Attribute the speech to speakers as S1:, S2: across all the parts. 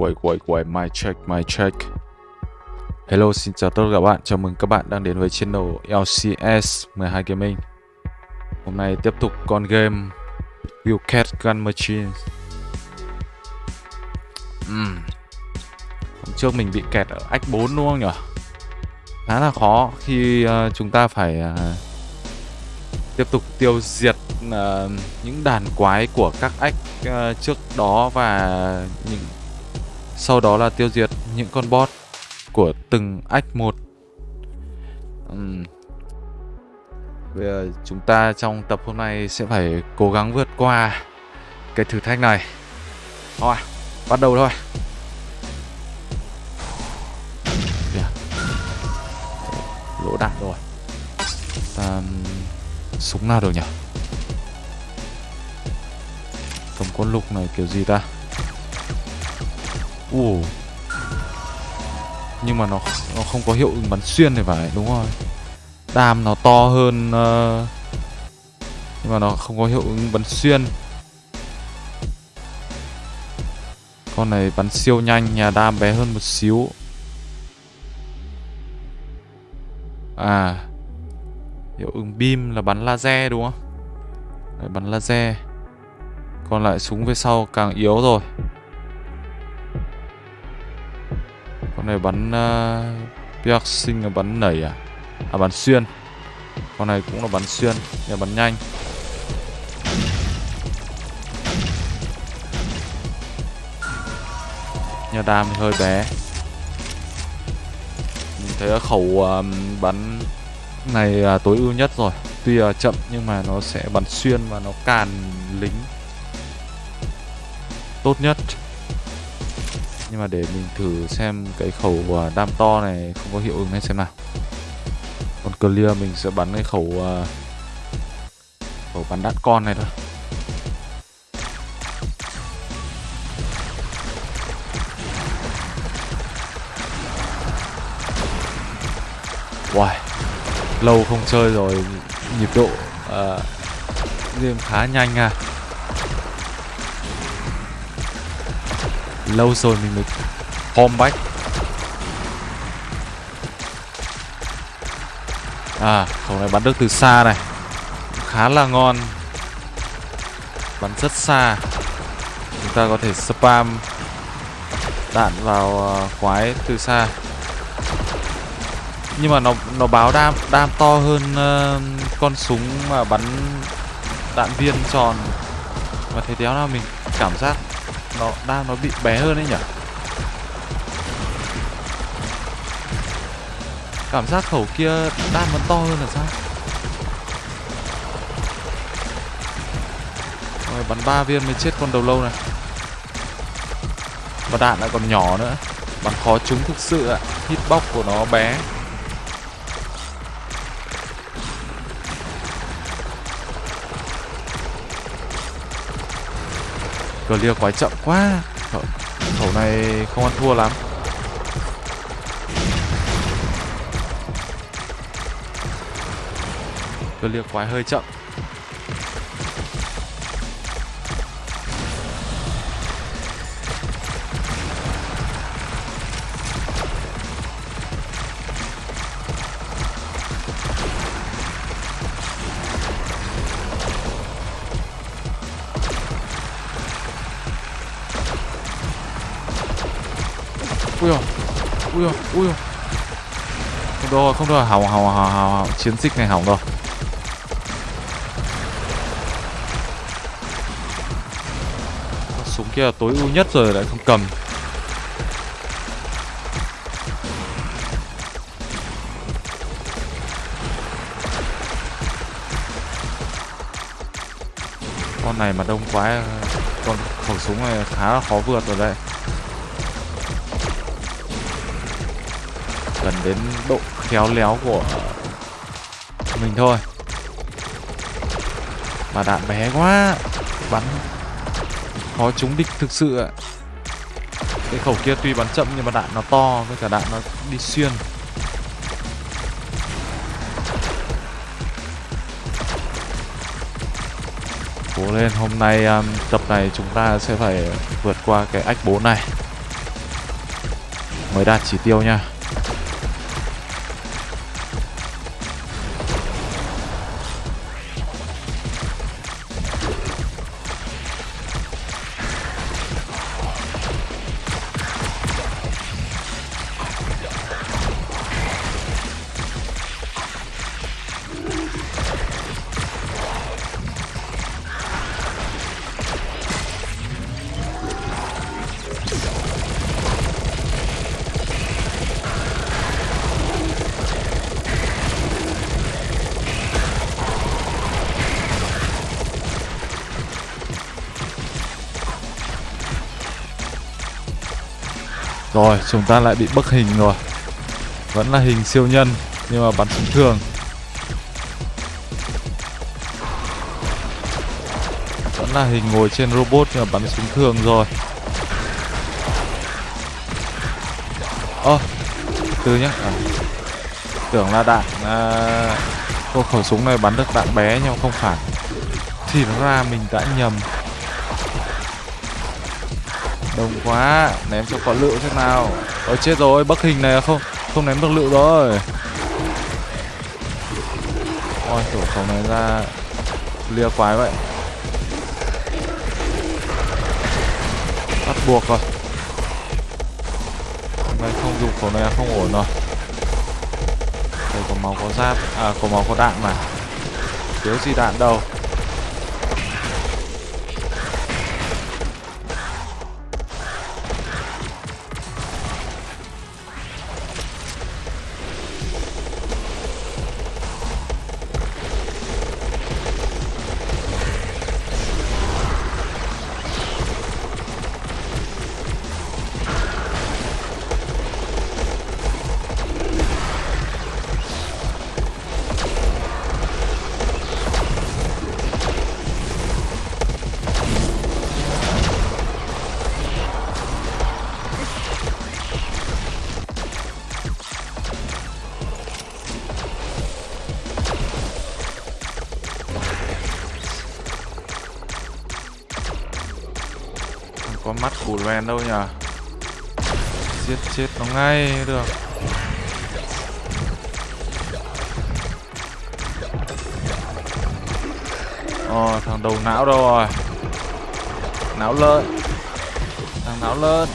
S1: Wait, wait, wait, my check, my check. Hello, xin chào tất cả các bạn. Chào mừng các bạn đang đến với channel LCS 12 Gaming. Hôm nay tiếp tục con game Wildcat Gun Machine. Uhm. Hôm trước mình bị kẹt ở ách 4 đúng không nhỉ? Khá là khó khi uh, chúng ta phải uh, tiếp tục tiêu diệt uh, những đàn quái của các ách uh, trước đó và những sau đó là tiêu diệt những con boss của từng ách một. Uhm. Bây giờ chúng ta trong tập hôm nay sẽ phải cố gắng vượt qua cái thử thách này. Thôi, bắt đầu thôi. Yeah. Lỗ đạn rồi. Ta... Súng nào được nhỉ? Cầm con lục này kiểu gì ta? Ồ. Nhưng mà nó nó không có hiệu ứng bắn xuyên thì phải đúng rồi. Đam nó to hơn uh, Nhưng mà nó không có hiệu ứng bắn xuyên. Con này bắn siêu nhanh Nhà đam bé hơn một xíu. À. Hiệu ứng beam là bắn laser đúng không? Đấy, Bắn laser. Còn lại súng phía sau càng yếu rồi. Con này bắn ờ, uh, piercing là bắn nảy à? À bắn xuyên. Con này cũng là bắn xuyên Nhưng bắn nhanh. Nhà đam thì hơi bé. Mình thấy khẩu uh, bắn này uh, tối ưu nhất rồi. Tuy là chậm nhưng mà nó sẽ bắn xuyên và nó càn lính. Tốt nhất nhưng mà để mình thử xem cái khẩu uh, đam to này không có hiệu ứng hay xem nào. Còn clear mình sẽ bắn cái khẩu uh, khẩu bắn đạn con này thôi. Wow, lâu không chơi rồi nhịp độ uh, game khá nhanh à lâu rồi mình mới home back. À khẩu này bắn được từ xa này. Khá là ngon. Bắn rất xa. Chúng ta có thể spam đạn vào ờ, quái từ xa. Nhưng mà nó nó báo đam đam to hơn uh, con súng mà bắn đạn viên tròn. Và thế đéo nào mình cảm giác Ờ, nó đang nó bị bé hơn đấy nhỉ? Cảm giác khẩu kia đam vẫn to hơn là sao? Rồi, bắn ba viên mới chết con đầu lâu này. Và đạn lại còn nhỏ nữa. Bắn khó trúng thực sự ạ. Hitbox của nó bé. Clear quái chậm quá. Khẩu, khẩu này không ăn thua lắm. Clear quái hơi chậm. Ui dồi, ui. Dồi. không được không được hỏng hỏng hỏng hỏng chiến dịch này hỏng rồi. Súng kia là tối ưu nhất rồi lại không cầm. Con này mà đông quá con khẩu súng này khá là khó vượt rồi đấy. Đến độ khéo léo của mình thôi. Mà đạn bé quá bắn khó trúng địch thực sự ạ. Cái khẩu kia tuy bắn chậm nhưng mà đạn nó to với cả đạn nó đi xuyên. Cố lên hôm nay um, tập này chúng ta sẽ phải vượt qua cái ách bố này. Mới đạt chỉ tiêu nha. Chúng ta lại bị bức hình rồi. Vẫn là hình siêu nhân Nhưng mà bắn súng thường. Vẫn là hình ngồi trên robot Nhưng mà bắn súng thường rồi. Ơ oh, Từ nhá. À, Tưởng là đạn à, Cô khẩu súng này bắn được đạn bé nhưng không phải. Thì nó ra mình đã nhầm. Đông quá, Ném cho có lựu thế nào? Ôi, chết rồi, Bắc hình này không Không ném được lựu rồi. Ôi tổ khẩu này ra, Lia quái vậy. Bắt buộc rồi. Này không dùng khẩu này, không ổn rồi. Đây, có máu có giáp À có máu có đạn mà. Thiếu gì đạn đâu? Có mắt củ loèn đâu nhở giết chết nó ngay được. Ồ, thằng đầu não đâu rồi? Não lợn. Thằng não lợn.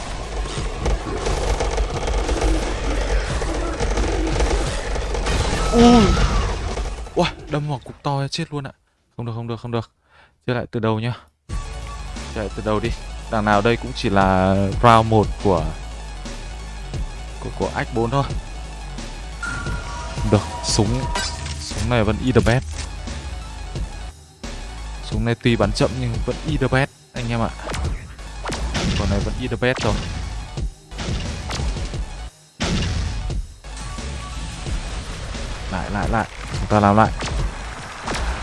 S1: Ui. Ui, đâm vào cục to chết luôn ạ. Không được, không được, không được. Chơi lại từ đầu nhá. Chơi lại từ đầu đi. Đằng nào đây cũng chỉ là round 1 của của, của X4 thôi. Được, súng Súng này vẫn the best. Súng này tuy bắn chậm nhưng vẫn the best anh em ạ. Còn này vẫn the best rồi Lại lại lại. Chúng ta làm lại.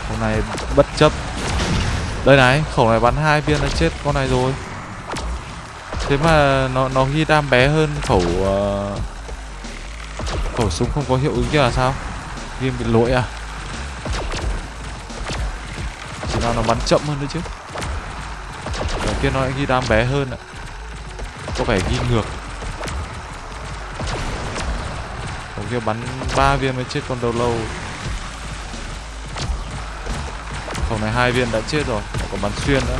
S1: Hôm nay bất chấp. Đây này, khẩu này bắn hai viên đã chết con này rồi thế mà nó nó ghi đam bé hơn khẩu uh, khẩu súng không có hiệu ứng kia là sao? Game bị lỗi à? Chỉ nào nó bắn chậm hơn nữa chứ. Ở kia nó lại ghi đam bé hơn ạ. Có vẻ ghi ngược. Khẩu kia bắn ba viên mới chết con đầu lâu. Khẩu này hai viên đã chết rồi còn bắn xuyên nữa.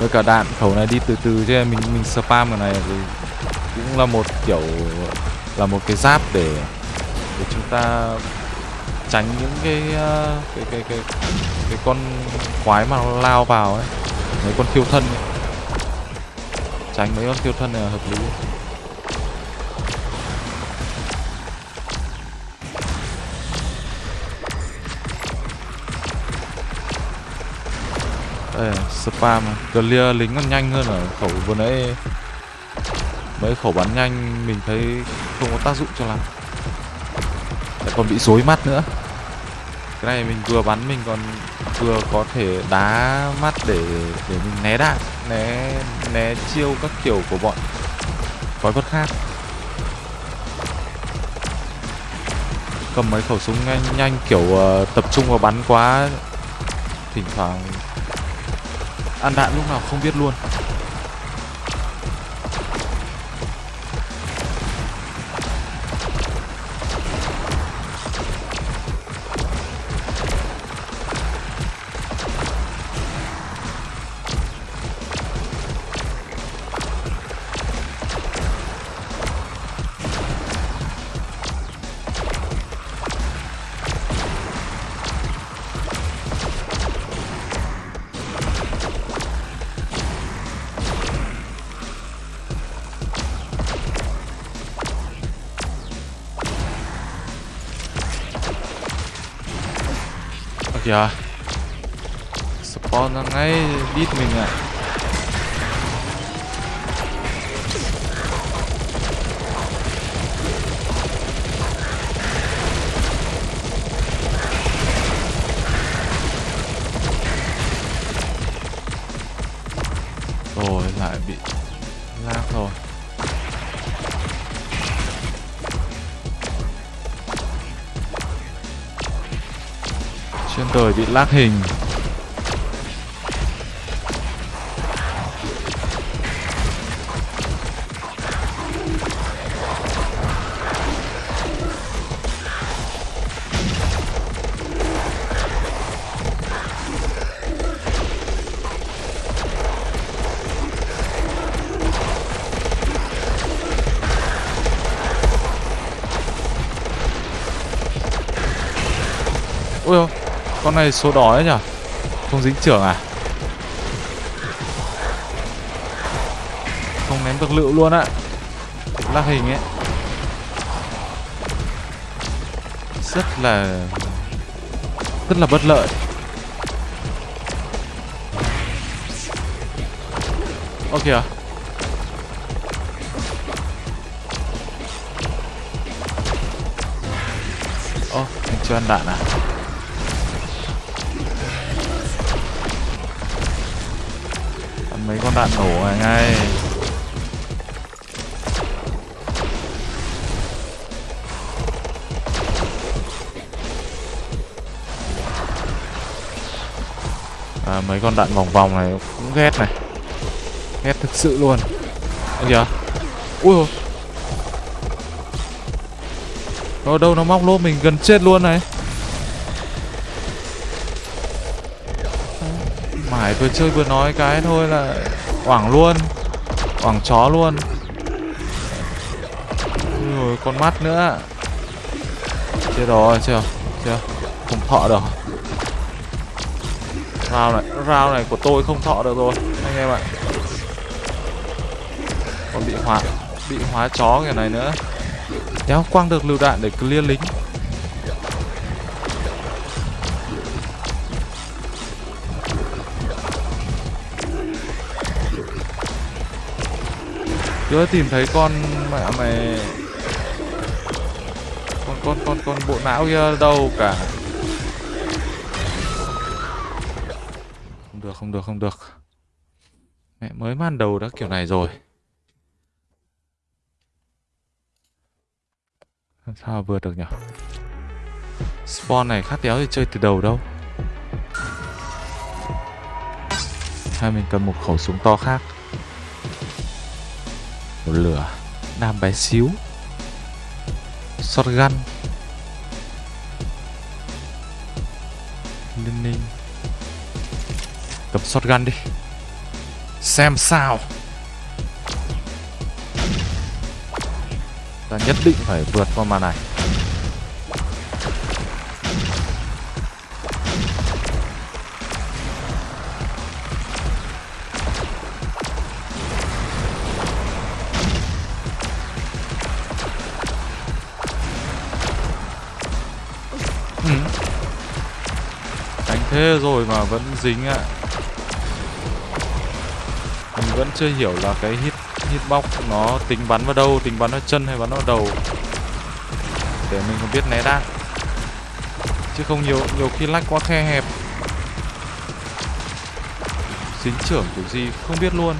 S1: Với cả đạn khẩu này đi từ từ chứ, mình mình spam cái này thì cũng là một kiểu, là một cái giáp để để chúng ta tránh những cái ờ, cái cái cái cái con quái mà nó lao vào ấy mấy con thiêu thân ấy. tránh mấy con thiêu thân này là hợp lý Đây, spam clear lính còn nhanh hơn ở khẩu vừa nãy. Mấy khẩu bắn nhanh mình thấy không có tác dụng cho lắm. Lại còn bị rối mắt nữa. Cái này mình vừa bắn mình còn vừa có thể đá mắt để để mình né đạn né né chiêu các kiểu của bọn quái vật khác. Cầm mấy khẩu súng nhanh nhanh kiểu uh, tập trung vào bắn quá thỉnh thoảng ăn đạn lúc nào không biết luôn. Trên đời bị lag hình. Này số đỏ ấy nhở Không dính trưởng à? Không ném được lựu luôn ạ Lắc hình ấy. Rất là Rất là bất lợi. Ok à? Ô, oh, mình chưa ăn đạn à? Con đạn nổ này ngay. À, mấy con đạn vòng vòng này cũng ghét này. Ghét thực sự luôn. Ơ kìa. Ui ôi ở đâu nó móc lỗ mình gần chết luôn này. Mải vừa chơi vừa nói cái thôi là Quảng luôn. Quảng chó luôn. Rồi con mắt nữa. Chết rồi, chưa Chưa. Không thọ được. Rao này Rao này của tôi không thọ được rồi, Anh em ạ. Còn bị hóa Bị hóa chó cái này nữa. Đéo quăng được lựu đạn để clear lính. Chưa tìm thấy con mẹ mày. Con con con con bộ não kia đâu cả. Không được không được không được. Mẹ mới man đầu đã kiểu này rồi. Làm sao vượt được nhỉ spawn này khát đéo thì chơi từ đầu đâu. Hay mình cần một khẩu súng to khác của lửa nam bé xíu. Shotgun ninh ninh. Cầm shotgun đi. Xem sao. Ta nhất định phải vượt qua màn này. Thế rồi mà vẫn dính ạ. Mình vẫn chưa hiểu là cái hit hitbox nó tính bắn vào đâu, tính bắn vào chân hay bắn vào đầu. Để mình không biết né đạn chứ không, nhiều nhiều khi lách quá khe hẹp. Dính trưởng kiểu gì không biết luôn.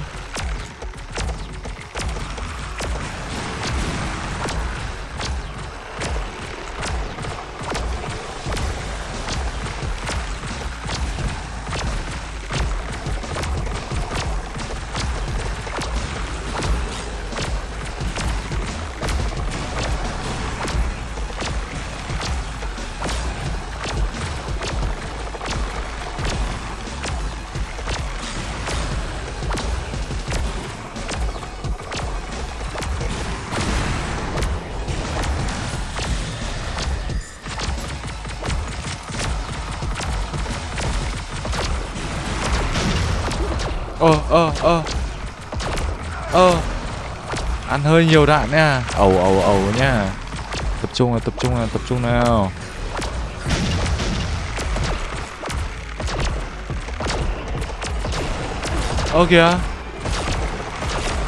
S1: Hơi nhiều đạn nha. Ẩu ẩu ẩu nha. Tập trung nào tập trung nào tập trung nào. Ơ kìa.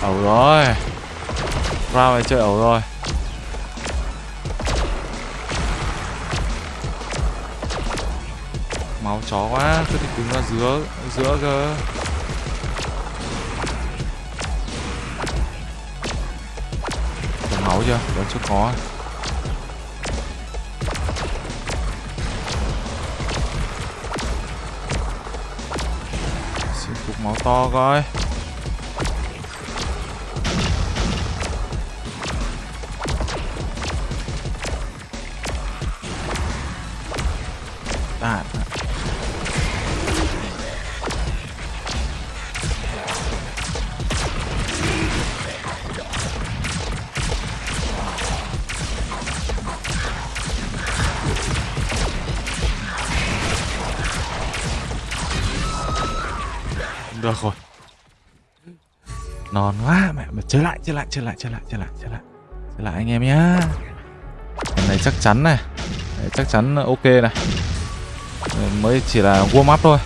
S1: Ẩu rồi. Round này chơi ẩu rồi. Máu chó quá cứ thì đứng ra giữa giữa cơ chưa? Vẫn chưa có à. xin cục máu to coi. Mà lại chơi lại chơi lại chơi lại chơi lại. Chơi lại anh em nhá. Cái này chắc chắn này. Đấy, chắc chắn ok này. Mới chỉ là warm up thôi.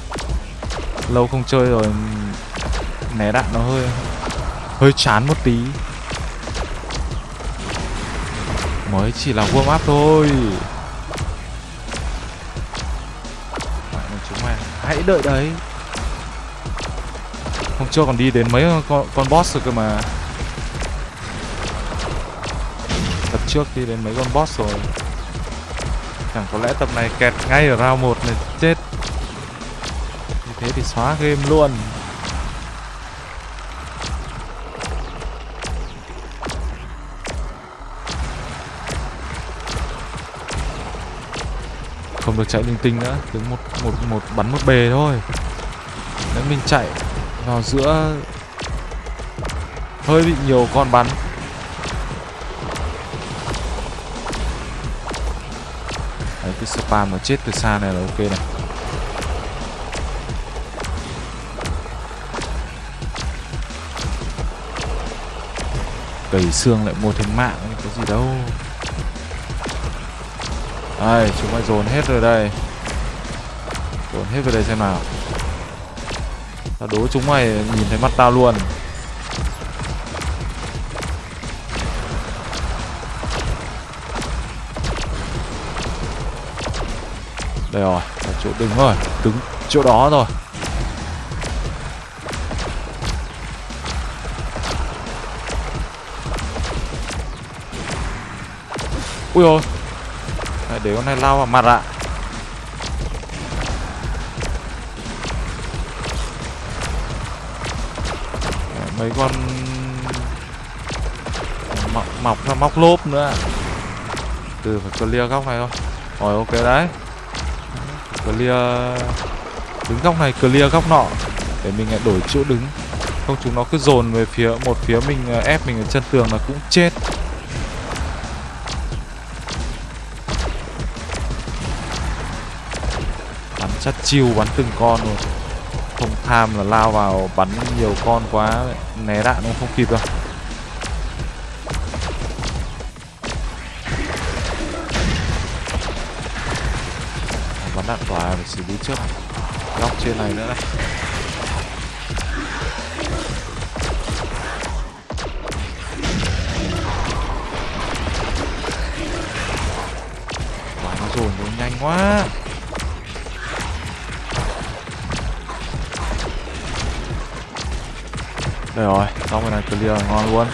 S1: Lâu không chơi rồi né đạn nó hơi hơi chán một tí. Mới chỉ là warm up thôi. Chúng mày hãy đợi đấy. Hôm trước còn đi đến mấy con, con boss rồi cơ mà. Trước đi đến mấy con boss rồi. Chẳng có lẽ tập này kẹt ngay ở round 1 này chết. Như thế thì xóa game luôn. Không được chạy linh tinh nữa Cứ một, một, một bắn một bề thôi. Nếu mình chạy vào giữa Hơi bị nhiều con bắn. Pa mà chết từ xa này là ok này. Cầy xương lại mua thêm mạng, Cái gì đâu. Đây, chúng mày dồn hết rồi đây. Dồn hết về đây xem nào. Tao đố chúng mày nhìn thấy mắt tao luôn. Đây rồi, là chỗ đứng rồi Đứng chỗ đó rồi Ui ôi Để con này lao vào mặt ạ. Mấy con Mọc, mọc ra móc lốp nữa. Từ phải clear góc này thôi. Rồi ok đấy clear. Đứng góc này, clear góc nọ. Để mình lại đổi chỗ đứng. Không, chúng nó cứ dồn về phía, một phía mình ờ, ép mình ở chân tường là cũng chết. Bắn chắt chiêu, bắn từng con rồi không tham là lao vào bắn nhiều con quá né đạn cũng không kịp đâu. Xử lý trước. Góc trên này nữa. Này quả nó dồn nó nhanh quá. Đây rồi xong cái này clear, ngon luôn.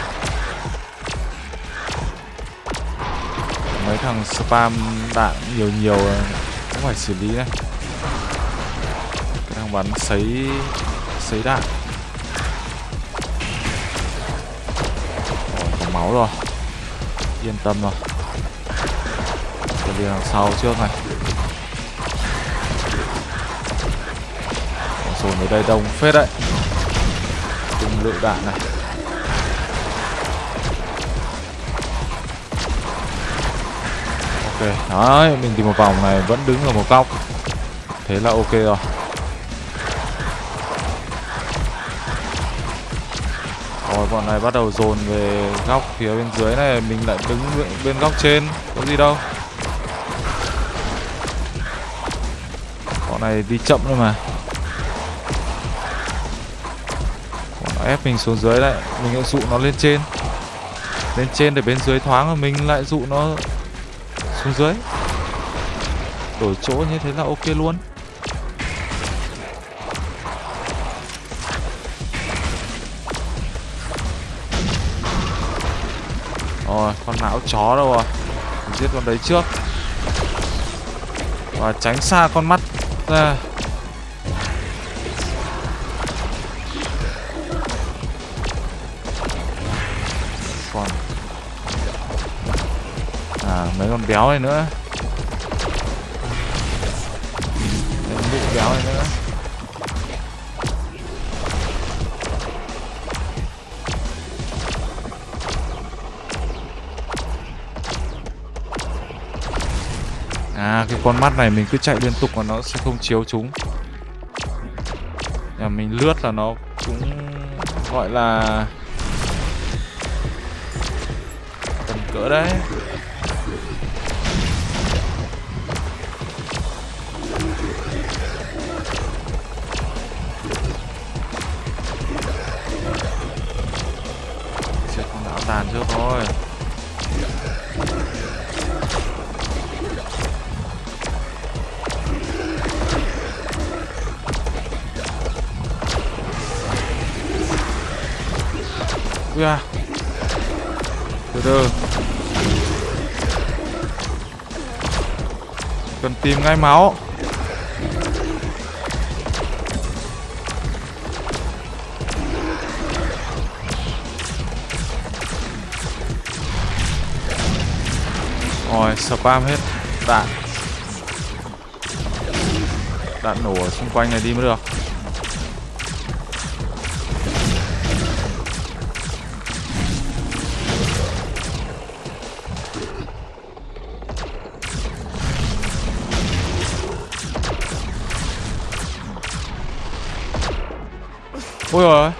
S1: Mấy thằng spam đạn nhiều nhiều, cũng phải xử lý này bắn sấy sấy đạn. Có máu rồi. Yên tâm rồi. Tôi đi đằng sau trước này. Sồn ở đây đông phết đấy. Cùng lựu đạn này. Ok, đấy mình tìm một vòng này vẫn đứng ở một góc. Thế là ok rồi. Bọn này bắt đầu dồn về góc phía bên dưới này, Mình lại đứng bên góc trên, Có gì đâu. Bọn này đi chậm thôi mà. Bọn nó ép mình xuống dưới lại, Mình lại dụ nó lên trên. Lên trên để bên dưới thoáng Và mình lại dụ nó xuống dưới. Đổi chỗ như thế là ok luôn. Rồi, con não chó đâu rồi. Giết con đấy trước. Và tránh xa con mắt ra. Còn À, mấy con béo này nữa. Con mắt này mình cứ chạy liên tục mà nó sẽ không chiếu chúng. Nhà mình lướt là nó cũng gọi là tầm cỡ đấy. Từ từ Cần tìm ngay máu. Rồi spam hết đạn. Đạn nổ ở xung quanh này đi mới được. Ôi rồi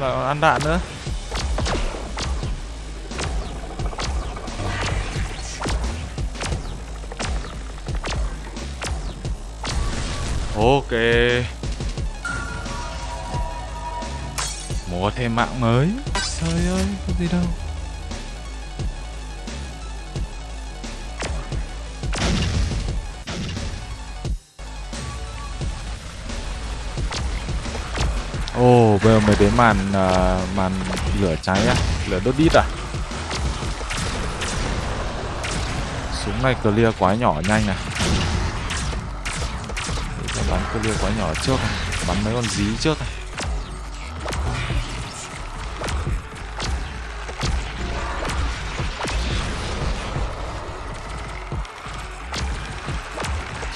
S1: Lại còn ăn đạn nữa. Ok. Mua thêm mạng mới. Trời ơi, có gì đâu. Ồ, oh, bây giờ mới đến màn uh, màn lửa cháy á Lửa đốt đít à? Súng này clear quá nhỏ nhanh này. Để bắn clear quá nhỏ trước này. Bắn mấy con dí trước này.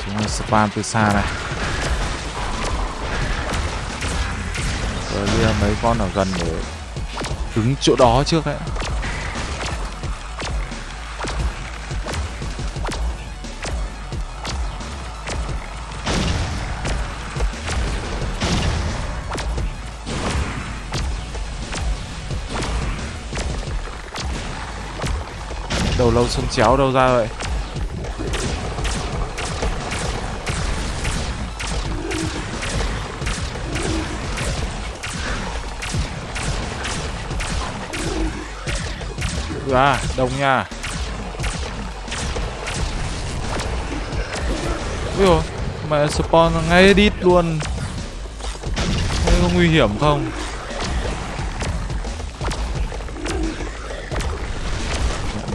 S1: Súng này spam từ xa này. Mấy con ở gần để đứng chỗ đó trước đấy Đầu lâu sông chéo đâu ra vậy? À đông nha. Ui dồi, Mẹ spawn ngay đít luôn. Thế có nguy hiểm không?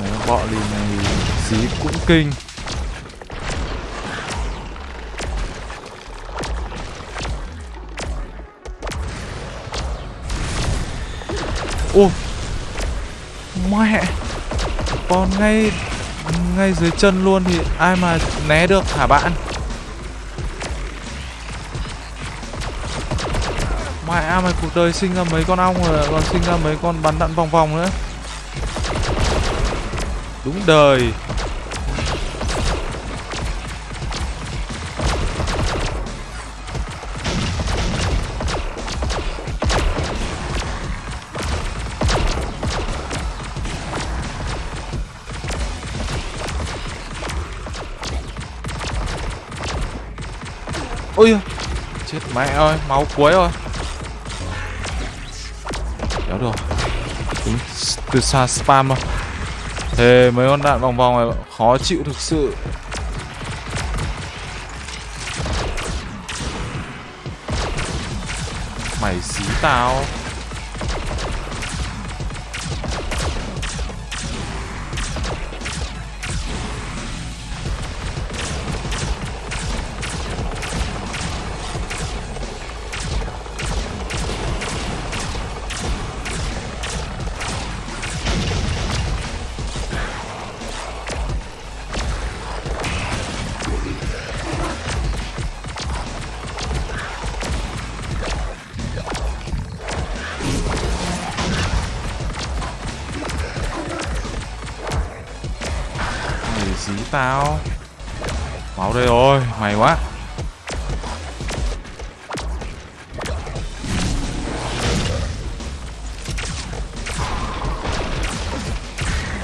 S1: Mẹ bọ lì này Dí cũng kinh. Ô mẹ còn ngay ngay dưới chân luôn thì ai mà né được hả bạn? Mẹ mày cuộc đời sinh ra mấy con ong rồi còn sinh ra mấy con bắn đạn vòng vòng nữa? Đúng đời. Mẹ ơi máu cuối rồi. Kéo được. Từ, từ xa spam rồi, thế mấy con đạn vòng vòng này khó chịu thực sự. Mày xí tao. Tao máu đây rồi, mày quá.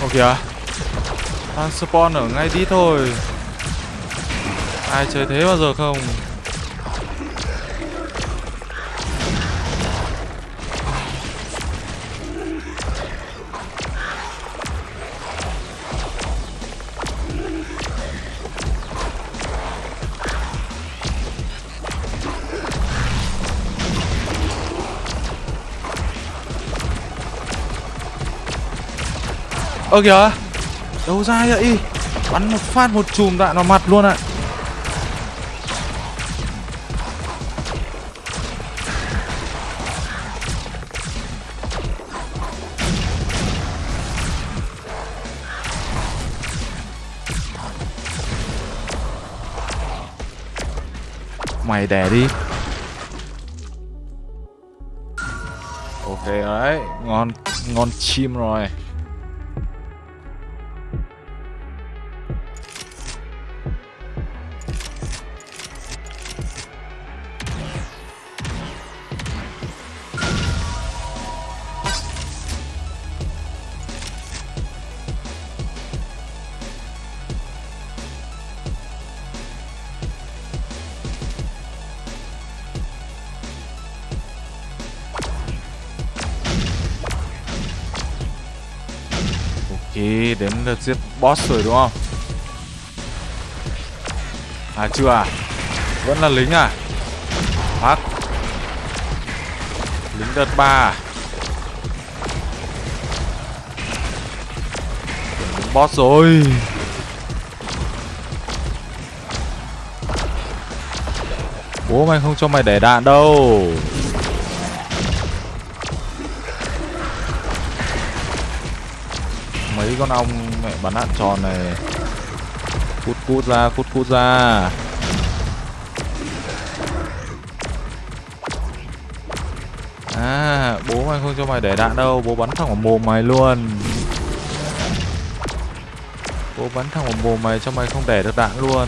S1: Ô kìa, Đang spawn ở ngay đi thôi. Ai chơi thế bao giờ không? Ơ, kìa. Đâu ra vậy? Bắn một phát một chùm đạn vào mặt luôn ạ. Mày đẻ đi. Ok đấy, Ngon Ngon chim rồi. Được giết boss rồi, đúng không? À chưa à? Vẫn là lính à? Phát Lính đợt 3 à? Đến boss rồi Bố mày không cho mày để đạn đâu mấy con ong mẹ bắn đạn tròn này. Cút cút ra, cút cút ra. À bố mày không cho mày để đạn đâu, bố bắn thẳng vào mồm mày luôn. Bố bắn thẳng vào mồm mày cho mày không để được đạn luôn.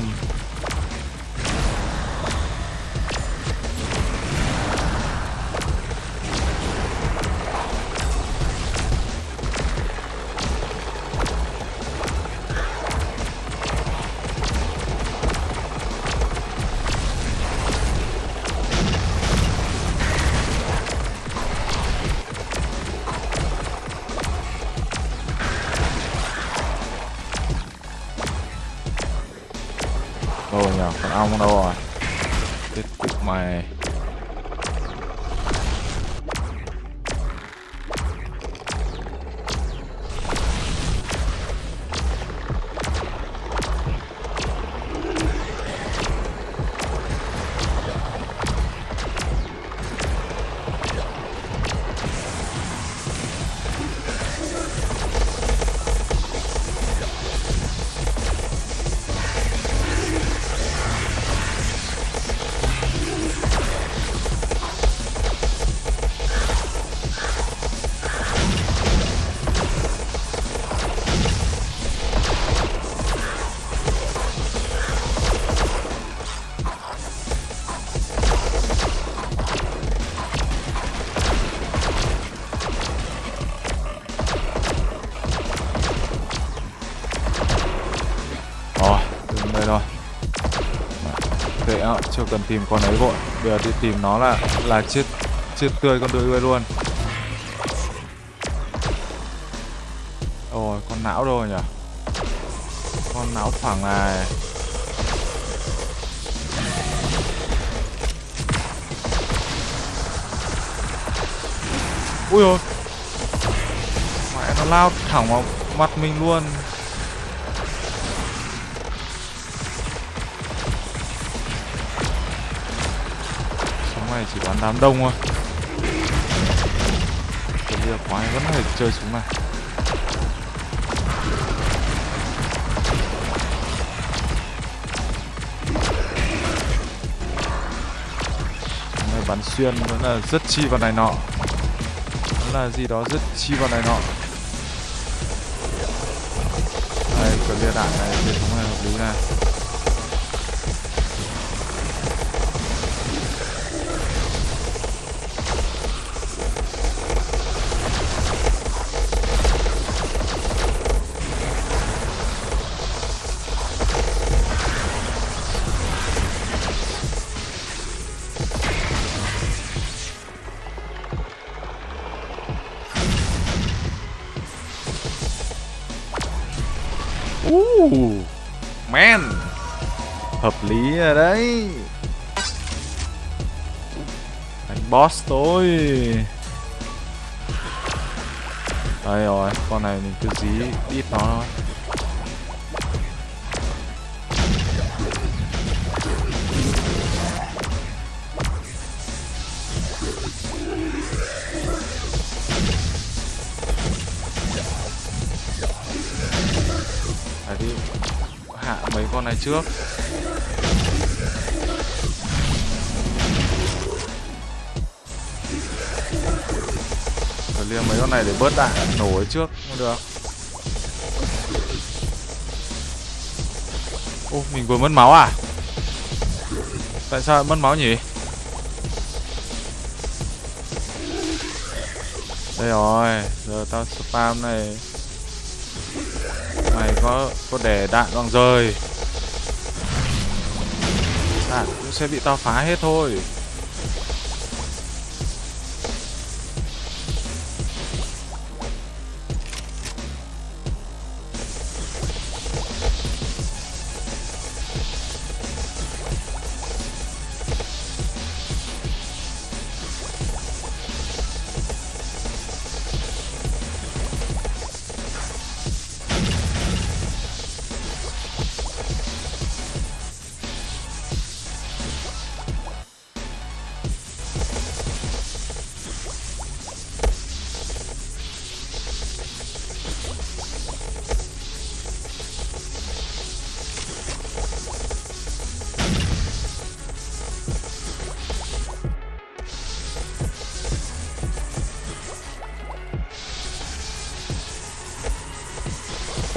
S1: Chưa cần tìm con ấy vội. Bây giờ đi tìm nó là là chết chết tươi con đuôi luôn. Ôi, con não rồi nhỉ? Con não phẳng này. Ui ôi mẹ, nó lao thẳng vào mặt mình luôn. Chỉ bắn đám đông thôi. Cái giờ quái vẫn phải chơi súng này. Này bắn xuyên vẫn là rất chi vào này nọ. Vẫn là gì đó rất chi vào này nọ. Đây clear đạn này hệ thống này hợp lý này. Rồi đấy. Đánh boss tôi. Đây rồi, con này mình cứ dí ít nó thôi. Phải đi hạ mấy con này trước. Con này để bớt đạn nổ ấy trước không được Ô, mình vừa mất máu à? Tại sao mất máu nhỉ? Đây rồi, giờ tao spam này Mày có có để đạn bằng rơi, Đạn cũng sẽ bị tao phá hết thôi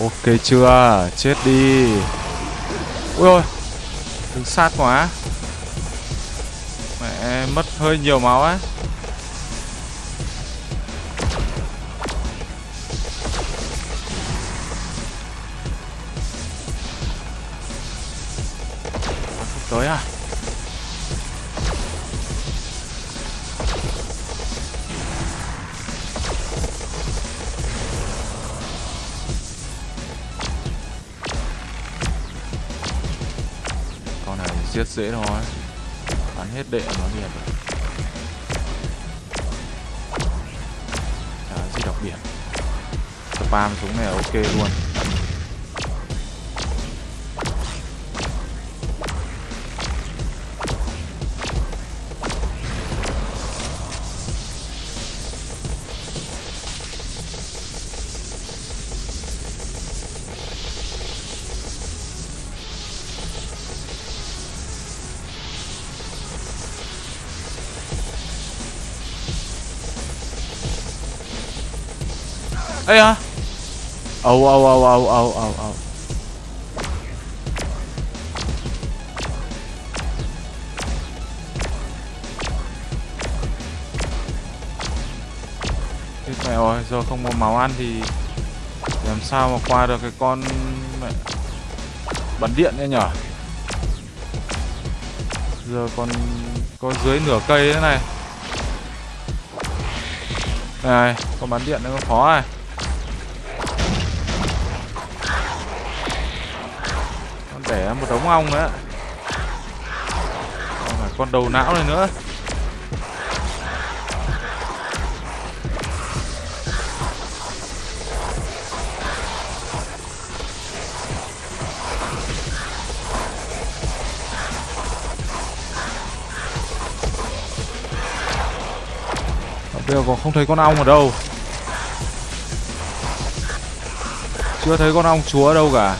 S1: Ok chưa? Chết đi. Ui ôi Đứng sát quá. Mẹ, mất hơi nhiều máu á. Ê à Âu âu âu âu âu âu âu Thế mẹ ơi, giờ không có máu ăn thì làm sao mà qua được cái con mẹ bắn điện nữa nhở? Giờ còn có dưới nửa cây thế này. Này, con bắn điện nó khó này Con ong ong nữa. Còn con đầu não này nữa. Bây giờ còn không thấy con ong ở đâu. Chưa thấy con ong chúa đâu cả.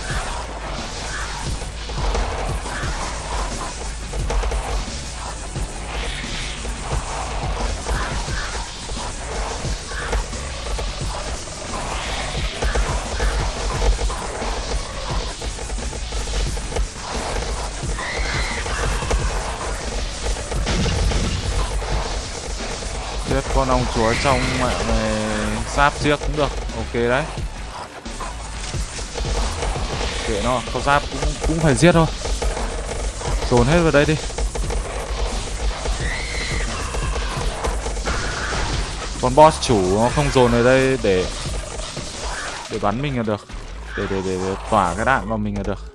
S1: Con ong chúa trong ờ, mạng này sáp giết cũng được. Ok đấy. Kệ nó có giáp cũng cũng phải giết thôi. Dồn hết vào đây đi. Con boss chủ nó không dồn ở đây để để bắn mình là được. Để để để, để tỏa cái đạn vào mình là được.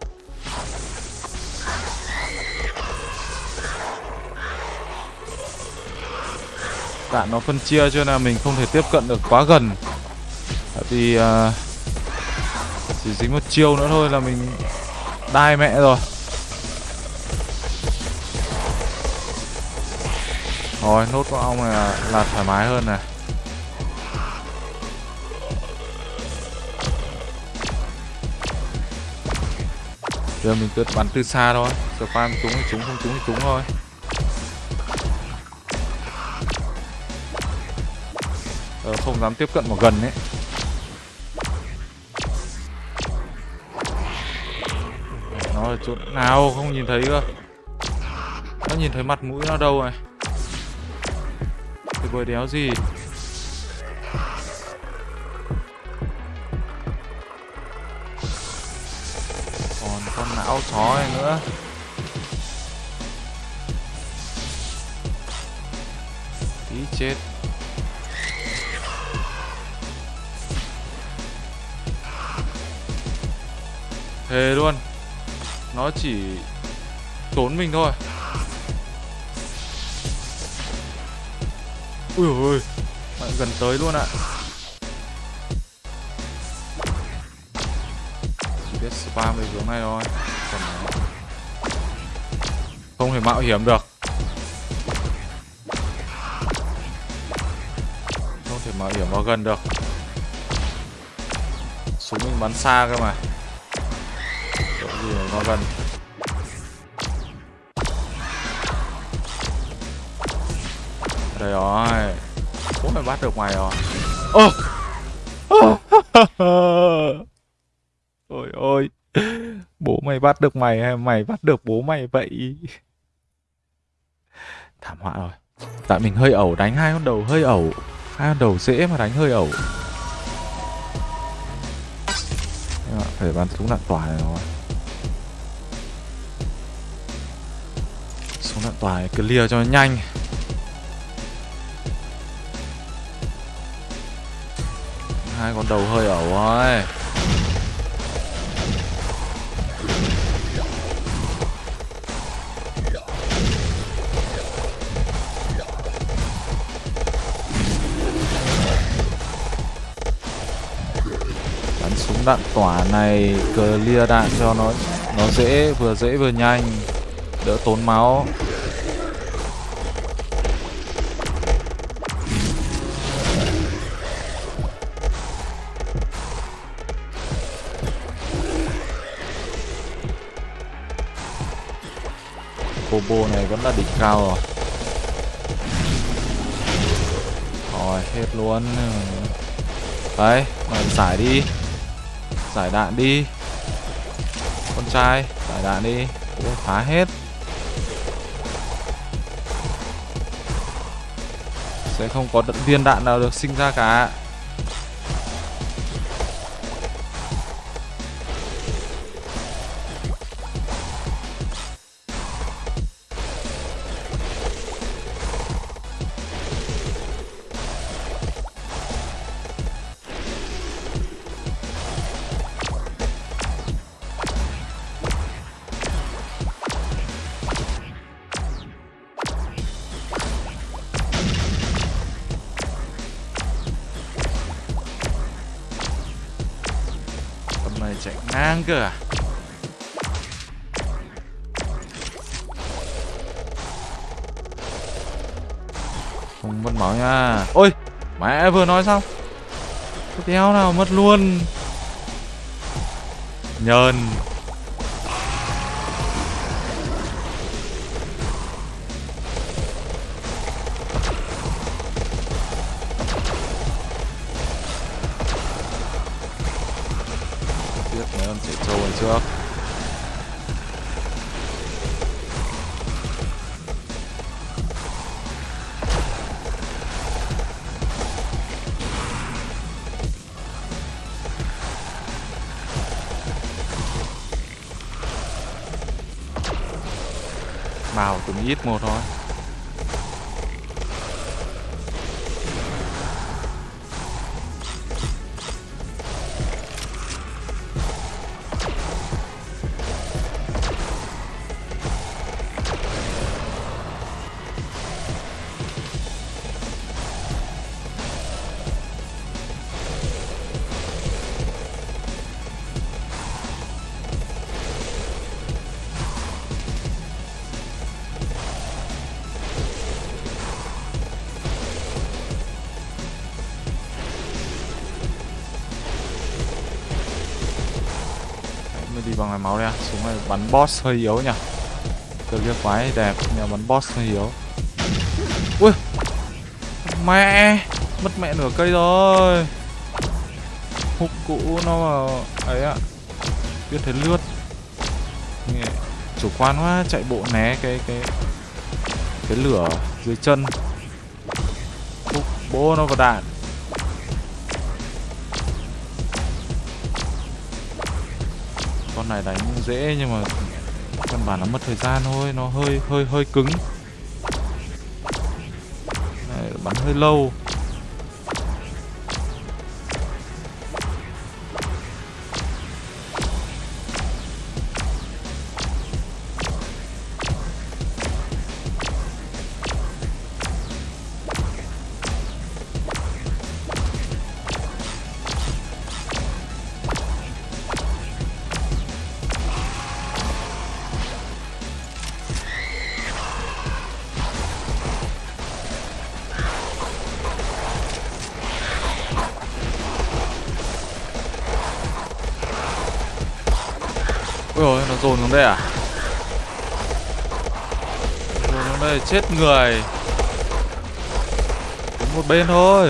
S1: Đạn nó phân chia cho nên là mình không thể tiếp cận được quá gần. Tại vì à, chỉ dính một chiêu nữa thôi là mình đai mẹ rồi. Rồi nốt con ong này là, là thoải mái hơn này. Giờ mình cứ bắn từ xa thôi. Spam trúng thì trúng không trúng thì trúng thôi. Tớ không dám tiếp cận vào gần ấy. Nó ở chỗ nào không nhìn thấy cơ? Nó nhìn thấy mặt mũi nó đâu này? Cái bơi đéo gì? Còn con não chó này nữa. Tí chết. Thề luôn. Nó chỉ tốn mình thôi. Ui ôi bạn gần tới luôn ạ. Chỉ biết spam về hướng này thôi. Còn không thể mạo hiểm được. Không thể mạo hiểm vào gần được. Súng mình bắn xa cơ mà nó gần. Đây rồi. Bố mày bắt được mày rồi? Ơ! Ôi ôi. Bố mày bắt được mày hay mày bắt được bố mày vậy? Thảm họa rồi. Tại mình hơi ẩu, đánh hai con đầu hơi ẩu. Hai con đầu dễ mà đánh hơi ẩu. Phải bắn súng đạn tỏa này rồi. Súng đạn tỏa này clear cho nó nhanh. Hai con đầu hơi ẩu rồi. Bắn súng đạn tỏa này clear đạn cho nó nó dễ, vừa dễ vừa nhanh đỡ tốn máu. Combo này vẫn là đỉnh cao rồi. Rồi hết luôn. Đấy mày giải đi. Giải đạn đi. Con trai giải đạn đi. Ủa, phá hết. Sẽ không có viên đạn nào được sinh ra cả. Mày chạy ngang cơ à? Không mất máu nha. Ôi, Mẹ vừa nói xong. Cái đéo nào mất luôn? Nhờn. Giết một thôi. Máu đây Súng này bắn boss hơi yếu nhỉ. Từ kia quái đẹp. Nhưng bắn boss hơi yếu. Ui! Mẹ! Mất mẹ nửa cây rồi. Hụt cũ nó vào ấy ạ. Biết thấy lướt. Chủ quan quá. Chạy bộ né cái cái Cái lửa dưới chân. Hụt bố nó vào đạn. Con này đánh dễ nhưng mà căn bản nó mất thời gian thôi nó hơi hơi hơi cứng. Này, bắn hơi lâu. Chết người. Đứng một bên thôi.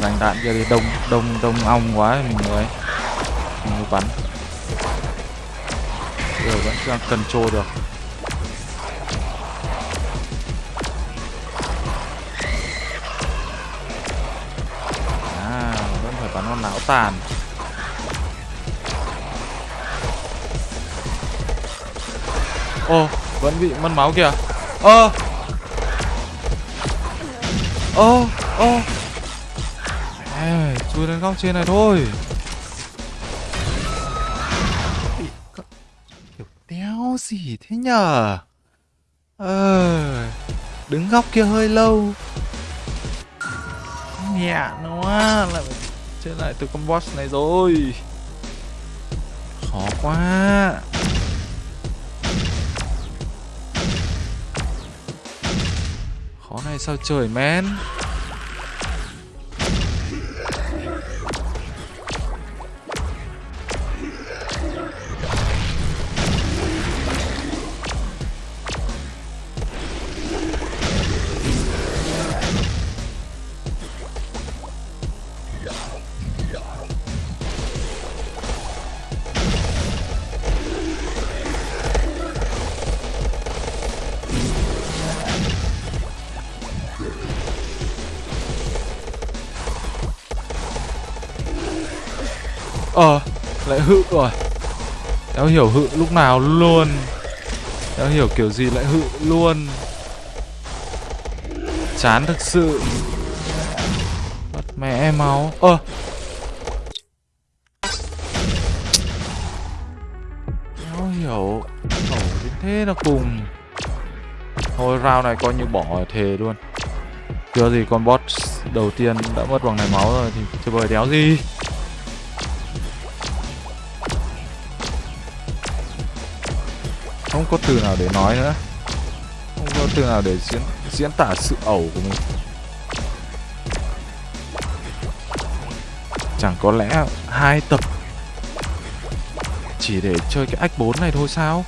S1: Dành đạn kia đi đông đông đông ong quá mình mới mình mới bắn. Giờ vẫn chưa control được. Tàn. Ô vẫn bị mất máu kìa. Ơ. Ơ, ơ, chui lên góc trên này thôi. Kiểu Đéo gì thế nhờ Ờ Đứng góc kia hơi lâu. Nhẹ nó Lại phải chơi lại từ con boss này rồi. Khó quá. Khó này sao trời men? Hự rồi. Đéo hiểu hự lúc nào luôn. Đéo hiểu kiểu gì lại hự luôn. Chán thực sự. Bắt mẹ máu. Ơ, kéo hiểu, ẩu đến thế là cùng. Thôi round này coi như bỏ thề luôn. Chưa gì con boss đầu tiên đã mất bằng này máu rồi thì chơi bời đéo gì? Không có từ nào để nói nữa. Không có từ nào để diễn diễn tả sự ẩu của mình. Chẳng có lẽ hai tập chỉ để chơi cái ách 4 này thôi sao?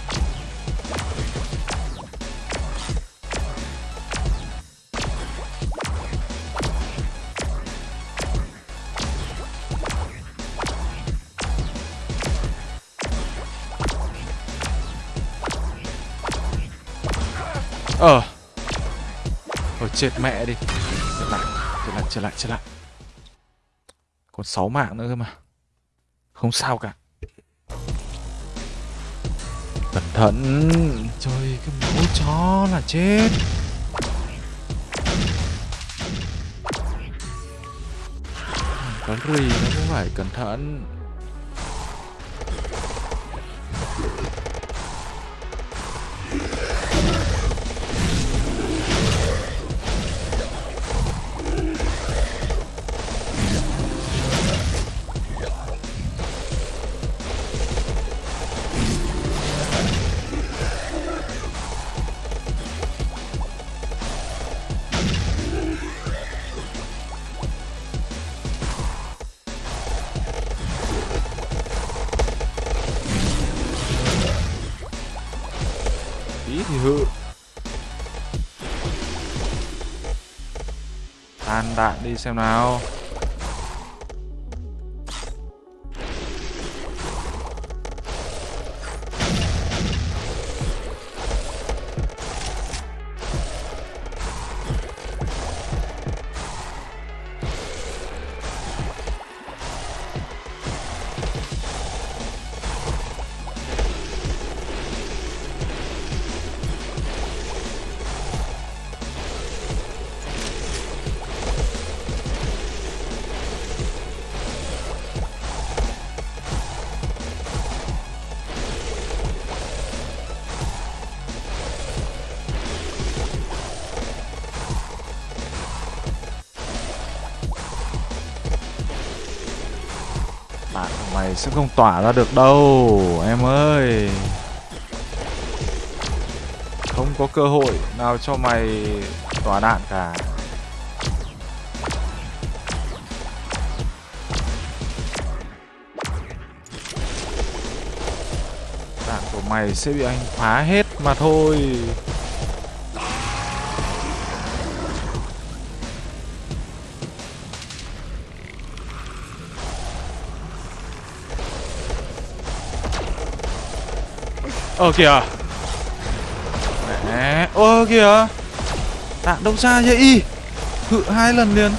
S1: Ờ. Ôi chết mẹ đi. Trở lại trở lại trở lại trở lại. Còn 6 mạng nữa cơ mà. Không sao cả. Cẩn thận. Trời, cái máu chó là chết. Có rì nó cũng phải cẩn thận. Tan đạn đi xem nào. Đạn sẽ không tỏa ra được đâu, Em ơi. Không có cơ hội nào cho mày tỏa đạn cả. Đạn của mày sẽ bị anh phá hết mà thôi. Ờ kìa. Mẹ. Ơ kìa. Đạn đâu xa vậy Hự hai lần liền.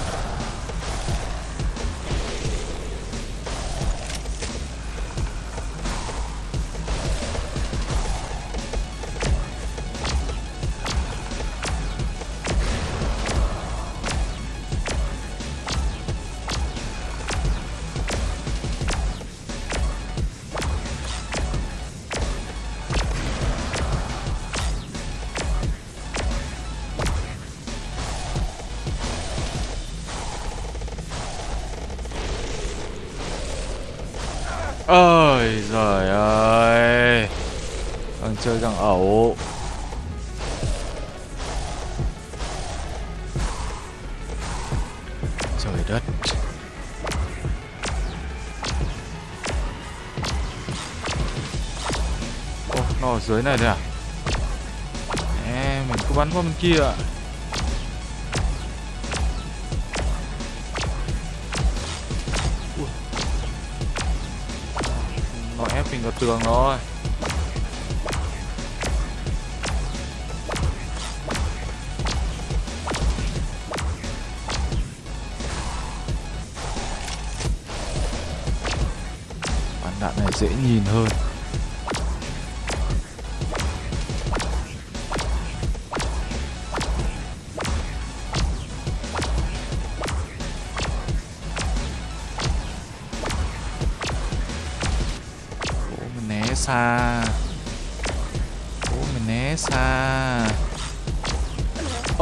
S1: Cứ bắn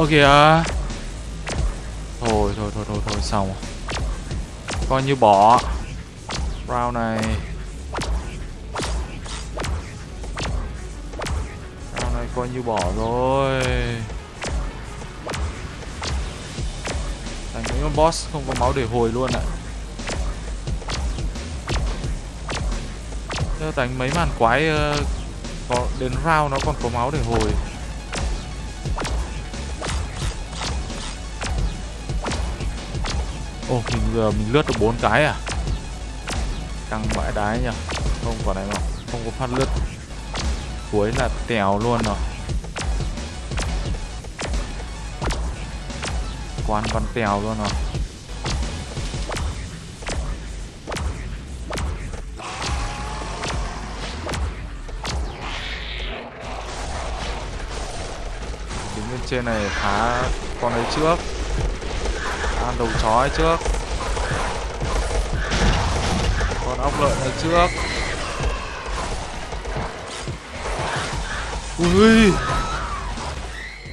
S1: kìa. Thôi thôi thôi thôi thôi xong Coi như bỏ. Round này. Round này coi như bỏ rồi. Đánh mấy con boss không có máu để hồi luôn ạ. À. đánh mấy màn quái uh, có đến round nó còn có máu để hồi. Ồ, mình giờ mình lướt được bốn cái à? Căng vãi đái nhỉ? Không quả này mà không có phát lướt. Cuối là tèo luôn rồi. Quán văn tèo luôn rồi. Đứng bên trên này phá con ấy trước đầu chó trước. Con ốc lợn này trước. Ui!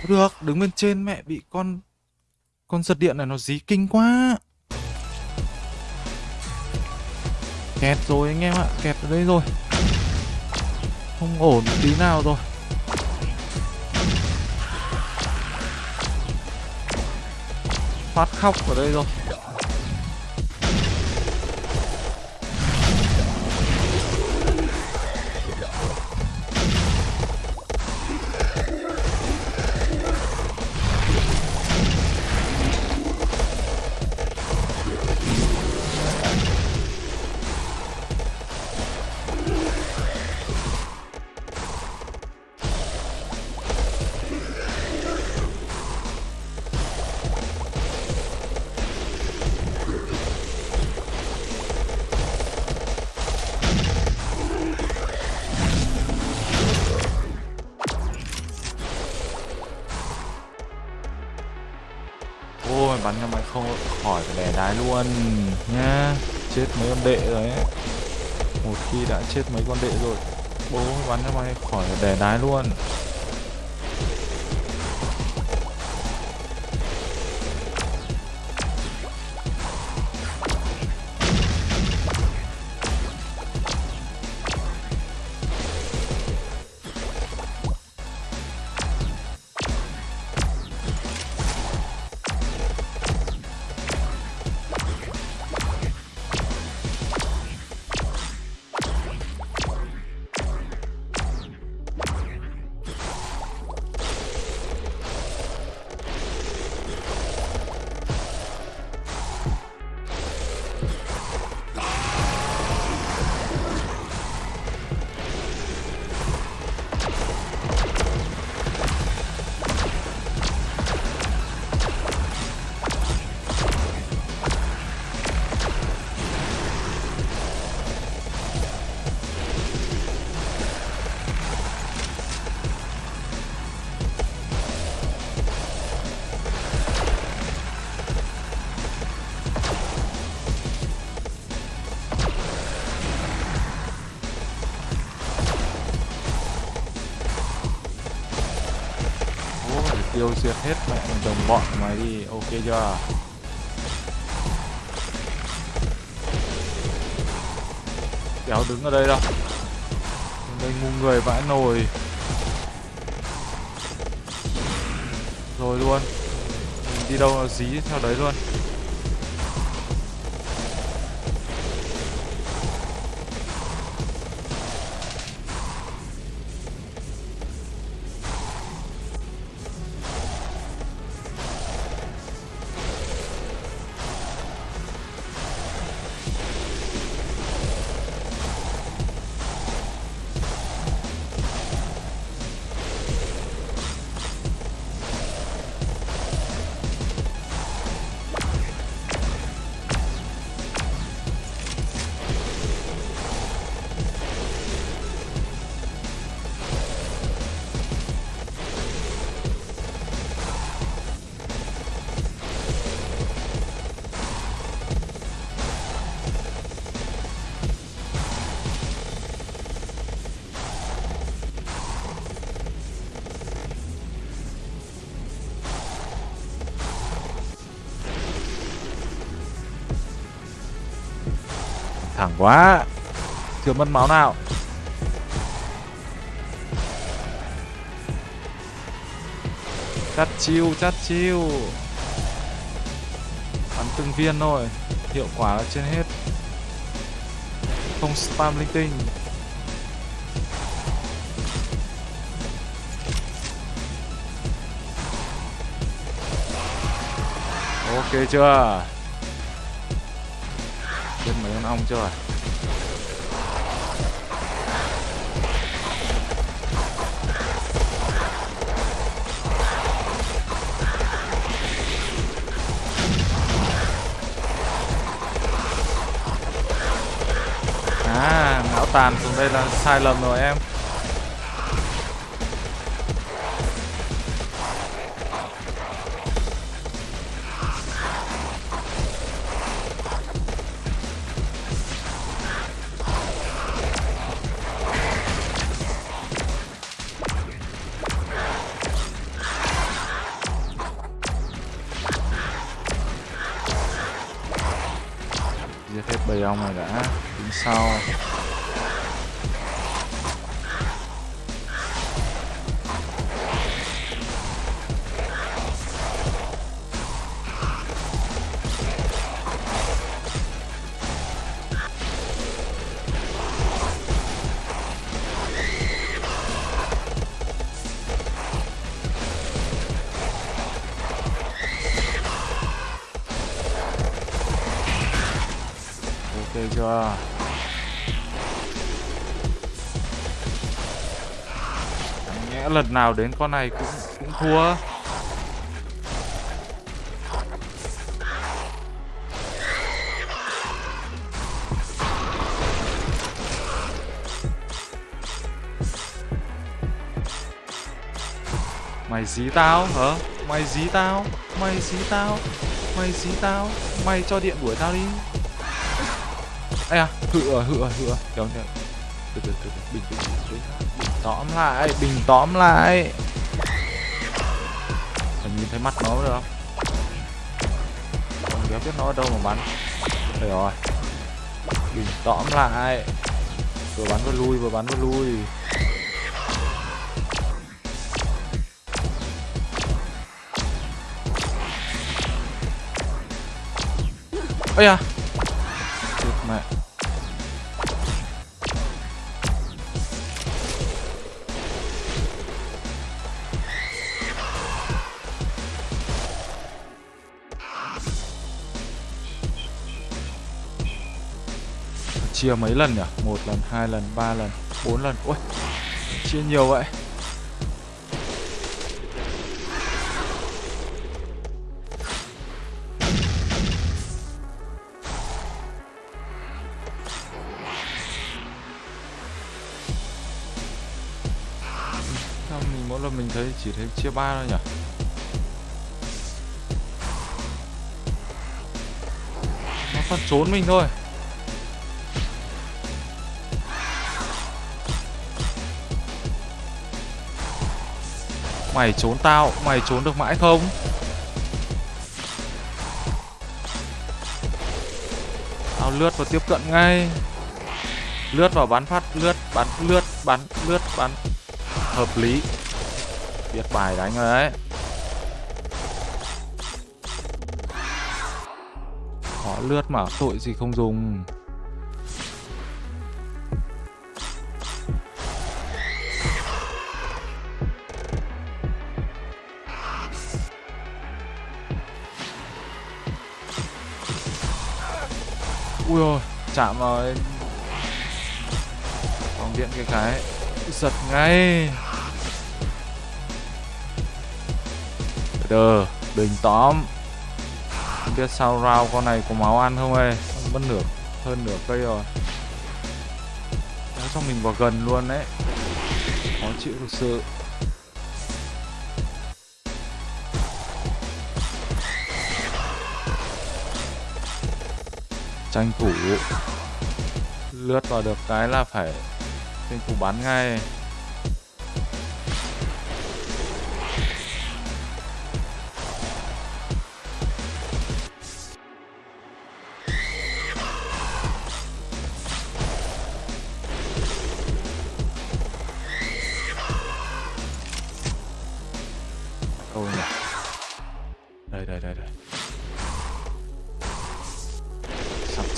S1: Được, đứng bên trên mẹ bị con con giật điện này nó dí kinh quá. Kẹt rồi anh em ạ, kẹt ở đây rồi. Không ổn tí nào rồi. Phát khóc ở đây rồi. Chết mấy con đệ rồi. Bố bắn cho mày khỏi phải đè đái luôn. Thẳng quá. Chưa mất máu nào. Chắt chiêu chắt chiêu. Bắn từng viên thôi. Hiệu quả là trên hết. Không spam linh tinh. Ok chưa? Biết mấy con ong chưa? Là sai lầm rồi em. Lần nào đến con này cũng cũng thua Mày dí tao hả? Mày dí tao? Mày dí tao? Mày dí tao? Mày cho điện đuổi tao đi Ê à, hự hựa hự à, hự à. Kéo nhờ Từ từ, từ từ, bình tĩnh, tóm lại, bình tóm lại. Phải nhìn thấy mắt nó được. Không? Còn kéo biết nó ở đâu mà bắn. Đây rồi. Bình tóm lại. Vừa bắn vừa lui, vừa bắn vừa lui. Ây à Chia mấy lần nhỉ? Một lần, hai lần, ba lần, bốn lần Ui, chia nhiều vậy Sao mình mỗi lần mình thấy chỉ thấy chia ba thôi nhỉ? Nó còn trốn mình thôi Mày trốn tao, mày trốn được mãi không? Tao lướt và tiếp cận ngay. Lướt vào bắn phát, lướt, bắn, lướt, bắn, lướt, bắn Hợp lý. Biết bài đánh rồi đấy họ lướt mà tội gì không dùng. Ui ôi, chạm vào cái Vòng điện cái cái Giật ngay. Đờ bình tóm. Không biết sao rau con này có máu ăn không ơi, Mất nửa, hơn nửa cây rồi. Kéo cho mình vào gần luôn đấy. Khó chịu thực sự. Tranh thủ. Lướt vào được cái là phải tranh thủ bắn ngay.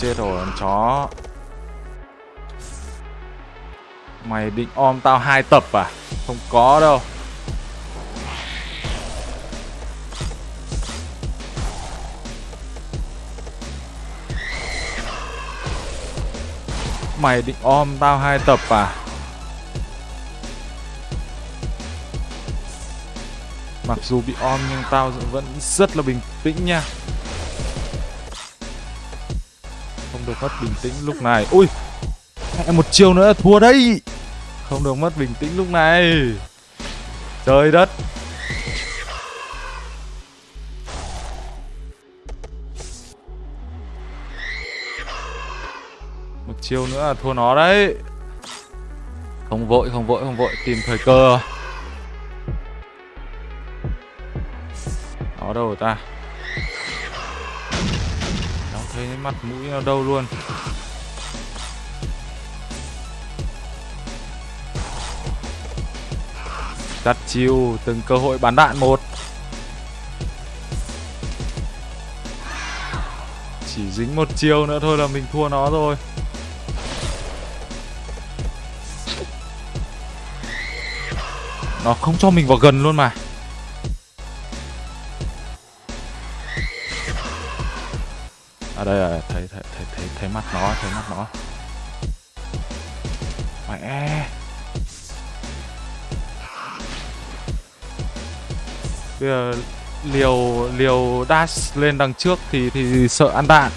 S1: Chết rồi con chó. Mày định om tao hai tập à? Không có đâu. Mày định om tao hai tập à? Mặc dù bị om nhưng tao vẫn rất là bình tĩnh nha. Được mất bình tĩnh lúc này. Ui Một chiêu nữa là thua đấy. Không được mất bình tĩnh lúc này. Trời đất. Một chiêu nữa là thua nó đấy. Không vội, không vội, không vội. Tìm thời cơ. Nó đâu rồi ta? Mặt mũi nó đâu luôn. Đặt chiêu từng cơ hội bắn đạn một. Chỉ dính một chiêu nữa thôi là mình thua nó rồi. Nó không cho mình vào gần luôn mà. Đây là thấy, thấy, thấy, thấy, thấy mặt nó, thấy mặt nó. Mẹ. Bây giờ liều liều dash lên đằng trước thì thì sợ ăn đạn.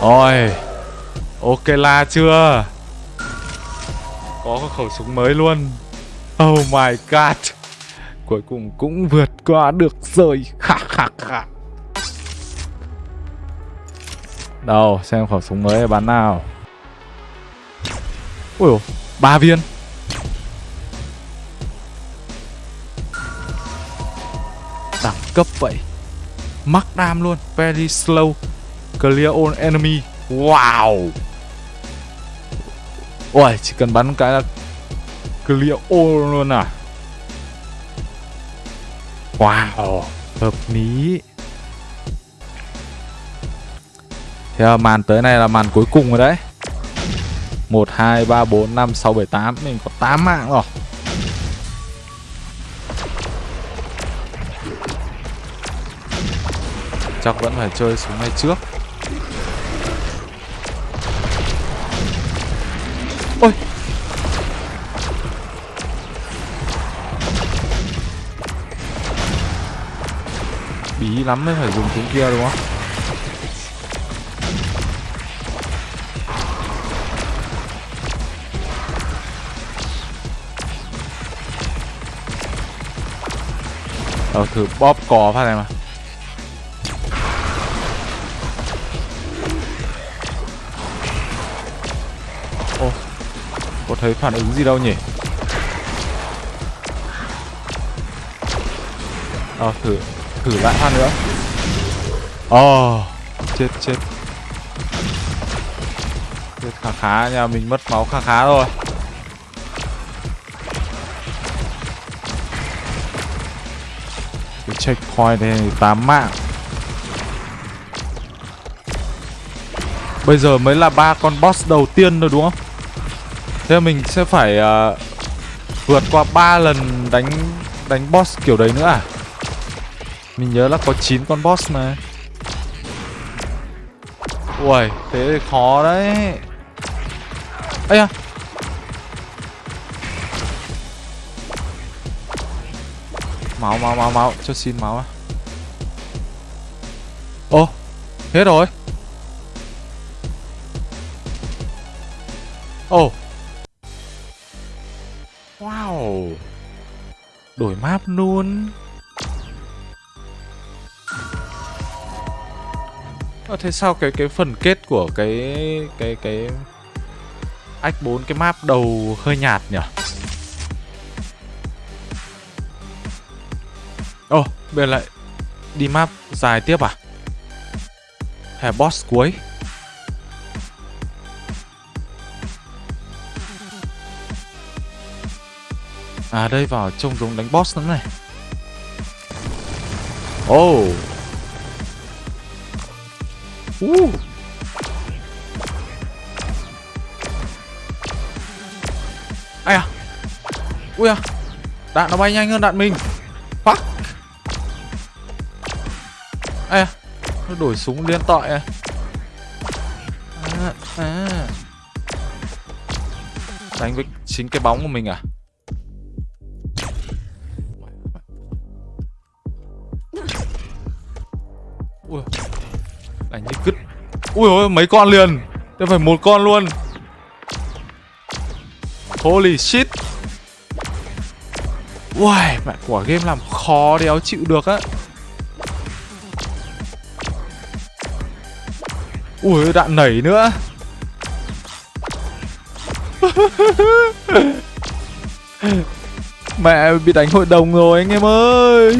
S1: Rồi Ok là chưa? Có khẩu súng mới luôn. Oh my god. Cuối cùng cũng vượt qua được rồi. Khạc khạc khạc Đâu, xem khẩu súng mới bắn nào. Ui ba viên. Đẳng cấp vậy. Mắc đam luôn, Very slow. Clear all enemy. Wow. Ôi chỉ cần bắn cái là Clear all luôn à? Wow. Hợp lý. Thế là màn tới này là màn cuối cùng rồi đấy. 1, 2, 3, 4, 5, 6, 7, 8 Mình có 8 mạng rồi. Chắc vẫn phải chơi súng này trước. Bí lắm mới phải dùng súng kia, đúng không? Ờ thử bóp cò phát này mà. Ô, Có thấy phản ứng gì đâu nhỉ? Ờ thử Thử lại phát nữa. Ồ oh, Chết chết. Chết khá khá nha Mình mất máu khá khá rồi Cái checkpoint này 8 mạng. Bây giờ mới là ba con boss đầu tiên rồi đúng không? Thế mình sẽ phải uh, vượt qua 3 lần đánh đánh boss kiểu đấy nữa à? Mình nhớ là có 9 con boss mà. Ui, thế thì khó đấy. Ây à. Máu máu máu máu, cho xin máu à. Ô, hết rồi. Ồ oh. Wow Đổi map luôn à, thế sao cái cái phần kết của cái cái cái ách 4 cái map đầu hơi nhạt nhỉ? Ồ, oh, bây giờ lại đi map dài tiếp à? Hay boss cuối? À đây vào trông giống đánh boss lắm này Oh Uh Ai à Ui à Đạn nó bay nhanh hơn đạn mình. Fuck. Ai à Nó đổi súng liên tội à. À, à. Đánh với chính cái bóng của mình à? Ui Đánh như cứt. Ui ôi mấy con liền. Đây phải một con luôn. Holy shit. Uầy, mẹ quả game làm khó đéo chịu được á. Ui, đạn nảy nữa. Mẹ bị đánh hội đồng rồi anh em ơi.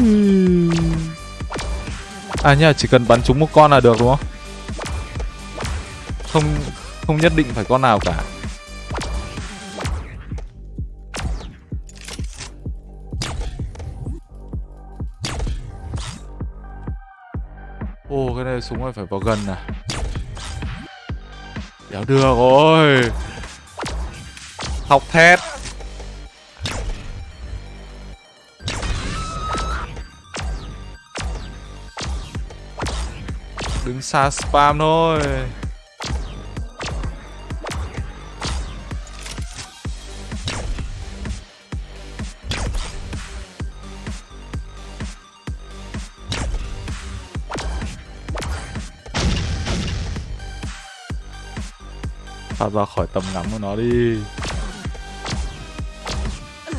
S1: À nhá, chỉ cần bắn trúng một con là được đúng không? Không không nhất định phải con nào cả. Ô cái này súng này phải vào gần à? Đéo được rồi. Học thét Đứng xa spam thôi. Thoát ra khỏi tầm ngắm của nó đi.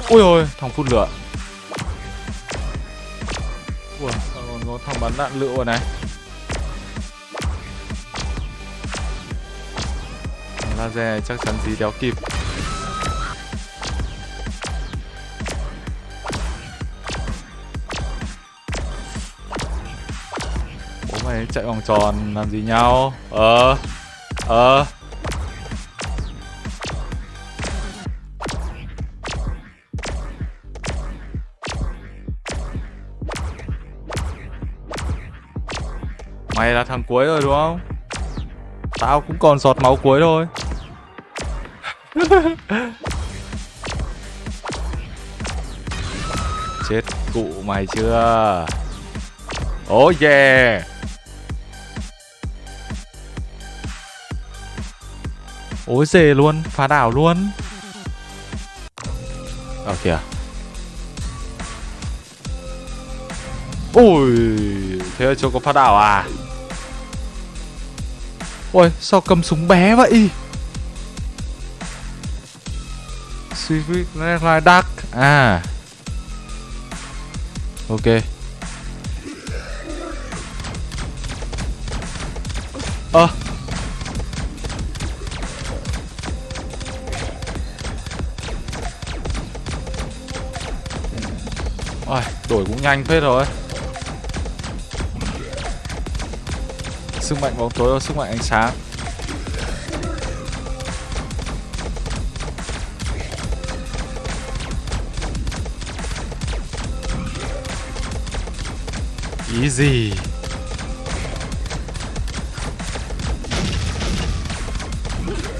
S1: Ui ôi thằng phun lửa. Ui còn có thằng bắn đạn lựu rồi này? Laser, chắc chắn gì đéo kịp. Bố mày chạy vòng tròn, làm gì nhau? Ờ ờ. Mày là thằng cuối rồi, đúng không? Tao cũng còn giọt máu cuối thôi. Chết cụ mày chưa? Oh yeah. Ôi dề luôn, Phá đảo luôn. Ở kìa. Ui, Thế chưa có phá đảo à? Ôi, sao cầm súng bé vậy? Swift Redline Dark. À. Ok. Ơ. À. Ôi, đổi cũng nhanh phết rồi. Sức mạnh bóng tối và sức mạnh ánh sáng. Easy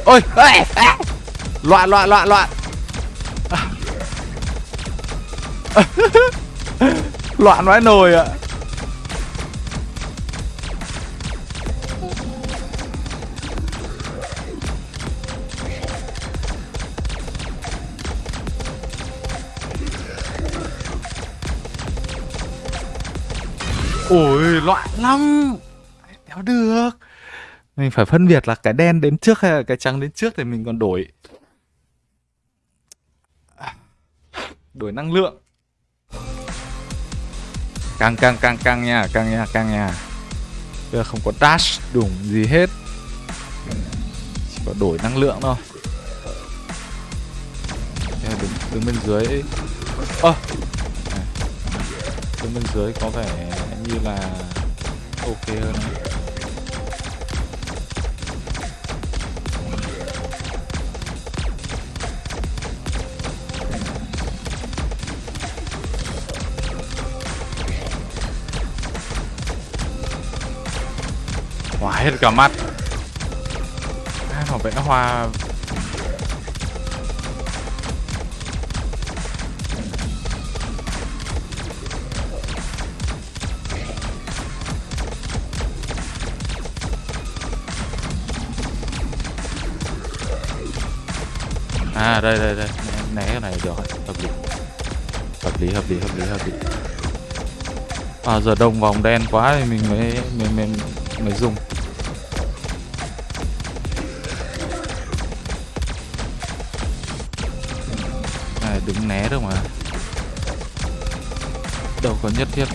S1: Ôi ê, ê. Loạn loạn loạn loạn Loạn vãi nồi ạ à. Loạn lắm. Đéo được. Mình phải phân biệt là cái đen đến trước hay là cái trắng đến trước thì mình còn đổi. À, đổi năng lượng. Càng càng càng càng nha Càng nha càng nha. Bây giờ không có dash đủng gì hết. Chỉ có đổi năng lượng thôi. Đứng, đứng bên dưới. Ơ! À, đứng bên dưới có vẻ như là ok hơn. Hết cả mắt. À, nó vẽ hoa À đây đây đây. Né cái này được Hợp lý. Hợp lý hợp lý hợp lý hợp lý. À giờ đông vòng đen quá thì mình mới mới mới, mới dùng Này đứng né được mà. Đâu có nhất thiết.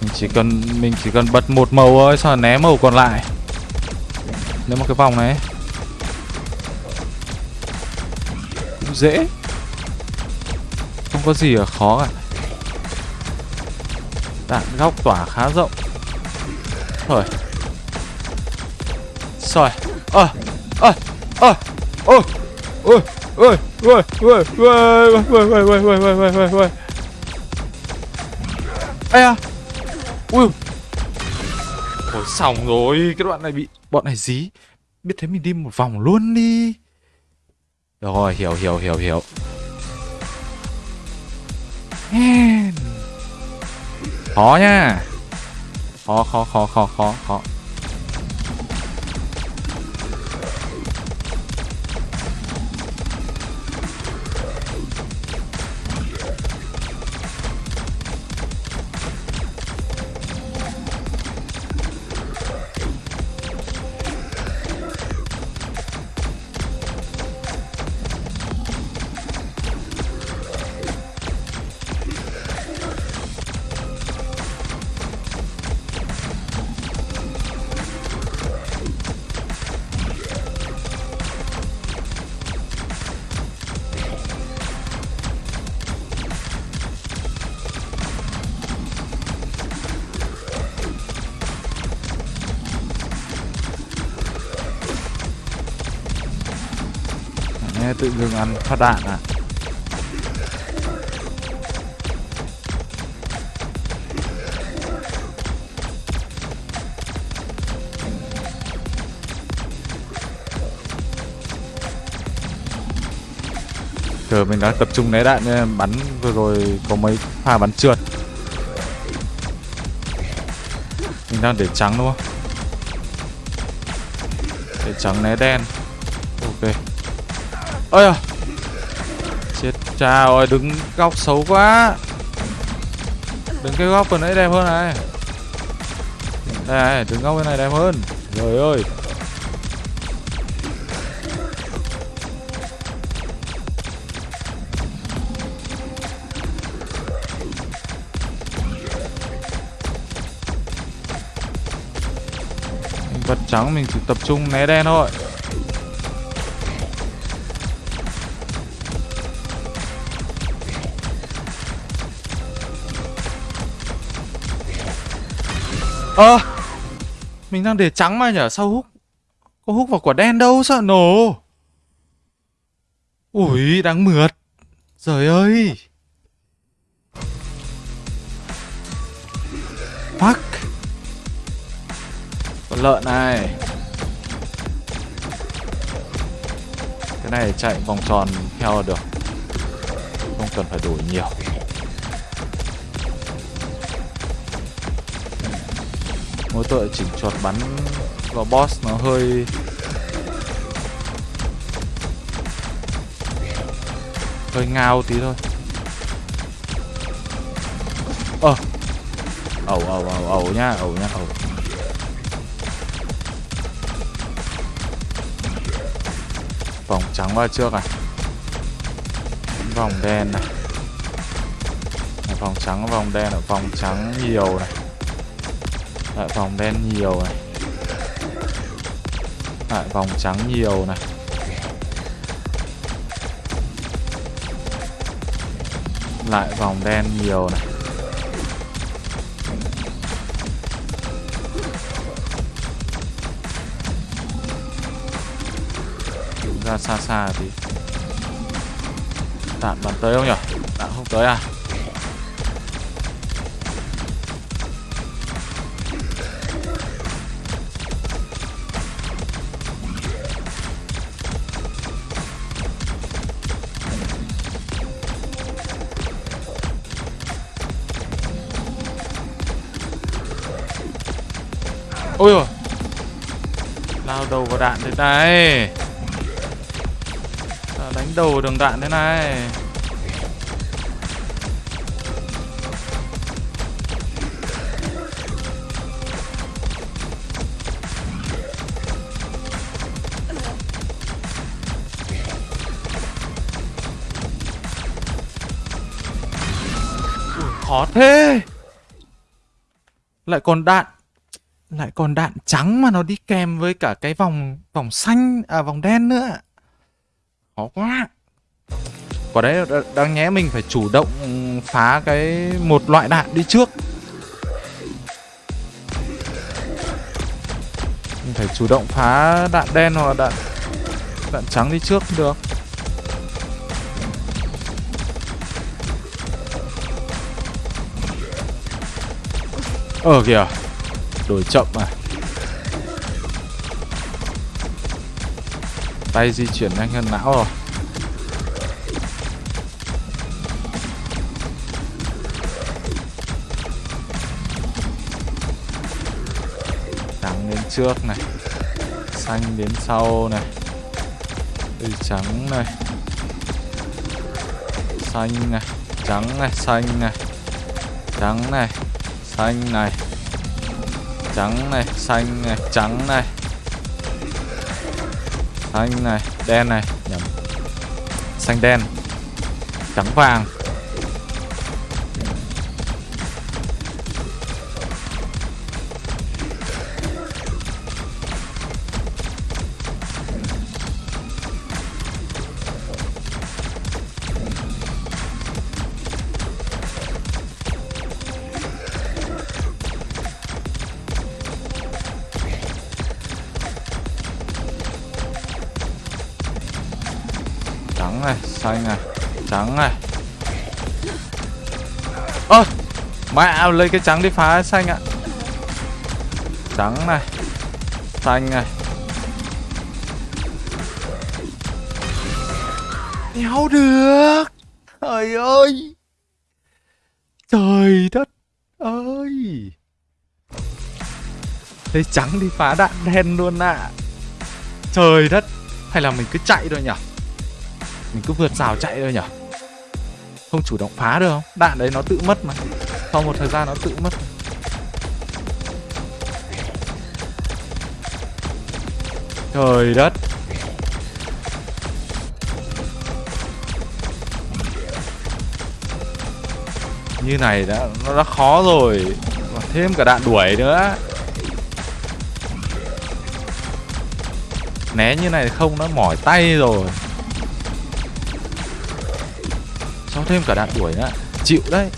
S1: Mình chỉ cần mình chỉ cần bật một màu thôi sao né màu còn lại. Nếu mà cái vòng này. Dễ Không có gì là khó cả Đạn góc tỏa khá rộng Rồi Rồi Ơ Ơ Ơ Ôi Ôi Ôi Ôi Ôi Ôi Ôi Ôi Ôi Ôi Ôi Ôi Ôi Ôi Ôi Ây à Ui Ôi xong rồi Cái đoạn này bị Bọn này dí Biết thế mình đi một vòng luôn đi rồi hiểu hiểu hiểu hiểu. Khó nha. Khó khó khó khó khó khó ăn phát đạn à? Chờ mình đã tập trung né đạn, nên bắn vừa rồi có mấy pha bắn trượt. Mình đang để trắng đúng không? Để trắng né đen. Ok. Ơi à Chà ơi, đứng góc xấu quá. Đứng cái góc vừa nãy đẹp hơn này. Đây này, đứng góc bên này đẹp hơn. Trời ơi. Vật trắng mình chỉ tập trung né đen thôi. Ơ à, Mình đang để trắng mà nhở Sao hút Có hút vào quả đen đâu sao nổ. Ui đáng mượt. Trời ơi. Fuck. Con lợn này. Cái này chạy vòng tròn theo được. Không cần phải đổi nhiều. Mỗi tội chỉnh chuột bắn vào boss nó hơi hơi ngao tí thôi. Ờ ẩu ẩu ẩu ẩu nha ẩu nha ẩu. Vòng trắng qua trước này vòng đen này. Vòng trắng, vòng đen ở vòng trắng nhiều này lại vòng đen nhiều này. Lại vòng trắng nhiều này. Lại vòng đen nhiều này. Ra xa xa thì đạn bắn tới không nhỉ đạn không tới à? Đạn thế này. À, đánh đầu đường đạn thế này. Khó thế. Lại còn đạn lại còn đạn trắng mà nó đi kèm với cả cái vòng vòng xanh à vòng đen nữa. Khó quá. Quả đấy đáng nhẽ mình phải chủ động ừ, phá cái một loại đạn đi trước. Mình phải chủ động phá đạn đen hoặc là đạn đạn trắng đi trước được. Ờ kìa. Đổi chậm à Tay di chuyển nhanh hơn não rồi. Trắng đến trước này. Xanh đến sau này. Từ trắng này. Xanh này. Trắng này, Xanh này. Trắng này, xanh này trắng này, xanh này, trắng này. Xanh này, đen này, nhầm. Xanh đen, trắng vàng. Xanh này trắng này ơ, mẹ, lấy cái trắng đi phá xanh ạ. Trắng này, xanh này. Đéo được. Trời ơi. Trời đất ơi. Lấy trắng đi phá đạn đen luôn ạ. À. trời đất, hay là mình cứ chạy thôi nhỉ? Mình cứ vượt rào chạy thôi nhở? Không chủ động phá được không? Đạn đấy nó tự mất mà. Sau một thời gian nó tự mất. Trời đất. Như này đã, nó đã khó rồi. Và thêm cả đạn đuổi nữa. Né như này không, nó mỏi tay rồi. Thêm cả đạn đuổi nữa chịu đấy.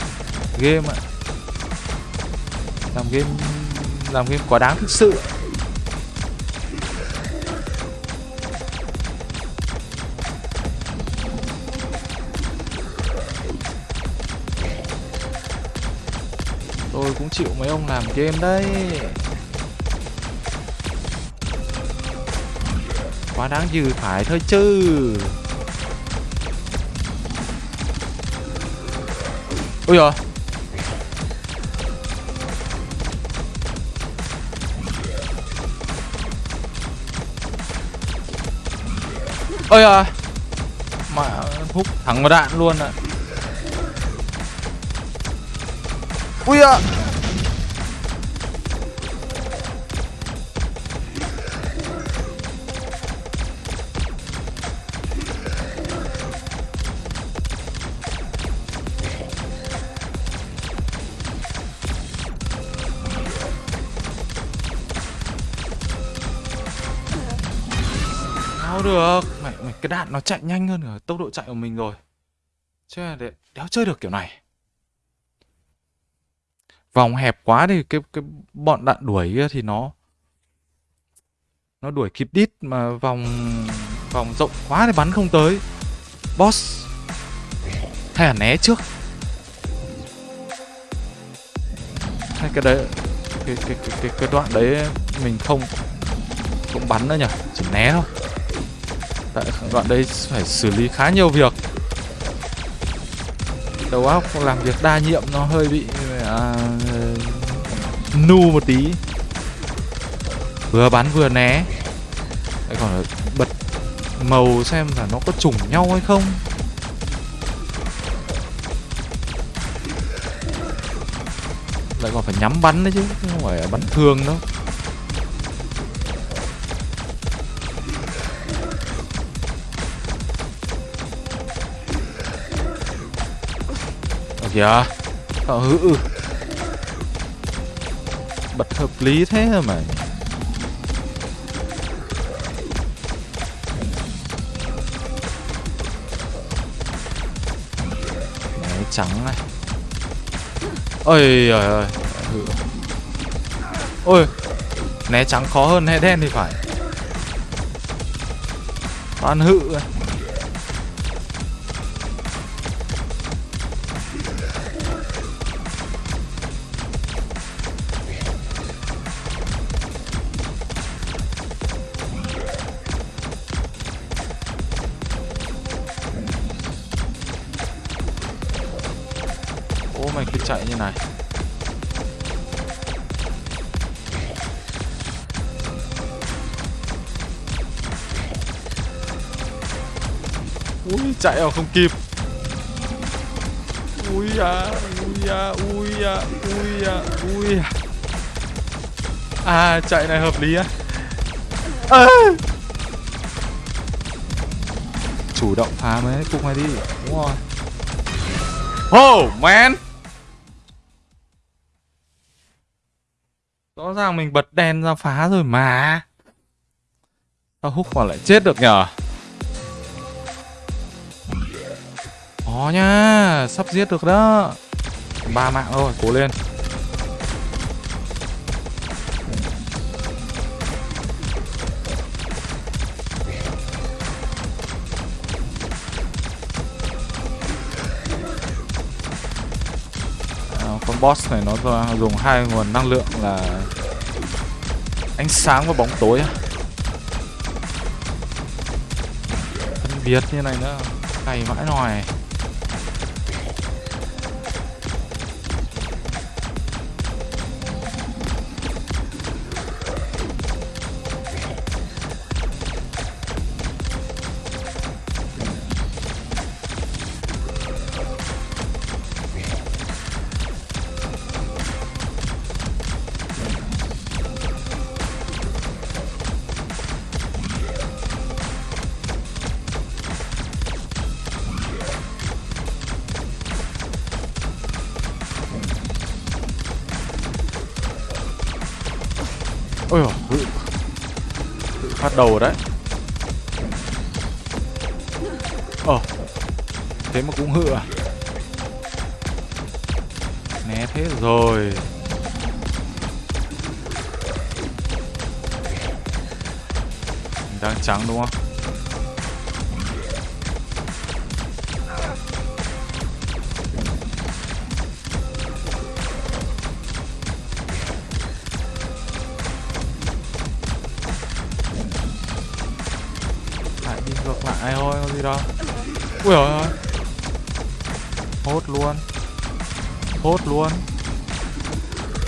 S1: Game ạ. Làm game làm game quá đáng thực sự. Tôi cũng chịu mấy ông làm game đấy. Quá đáng dư phải thôi chứ. Ôi giời ôi giời mà hút thẳng vào đạn luôn ạ. À. ui à cái đạn nó chạy nhanh hơn ở tốc độ chạy của mình rồi. Chứ để đéo chơi được kiểu này. Vòng hẹp quá thì cái cái bọn đạn đuổi kia thì nó nó đuổi kịp đít mà vòng vòng rộng quá thì bắn không tới. Boss hay là né trước. Hay cái đấy cái cái cái cái, cái đoạn đấy mình không không bắn nữa nhỉ? Chỉ né thôi. Tại đoạn đây phải xử lý khá nhiều việc. Đầu óc làm việc đa nhiệm nó hơi bị à, nu một tí. Vừa bắn vừa né. Lại còn bật màu xem là nó có trùng nhau hay không. Lại còn phải nhắm bắn đấy chứ không phải bắn thường đâu. Kìa. Ờ hự Bật hợp lý thế mà Máy trắng này. Ôi ơi ơi ôi né trắng khó hơn, né đen thì phải. Toàn hự. này. Chạy vào không kịp. Ui à Ui à Ui à Ui à Ui à À chạy này hợp lý á. À. Chủ động phá mấy cục này đi, Đúng rồi. Oh man. Rõ ràng mình bật đèn ra phá rồi mà. Tao hút vào lại chết được nhở Có nhá Sắp giết được đó. Ba mạng thôi, cố lên. À, con boss này nó dùng hai nguồn năng lượng là ánh sáng và bóng tối phân biệt như này nữa, cày mãi nòi đầu rồi đầu đấy. Ờ thế mà cũng hựa, à? né thế rồi. Đang trắng đúng không?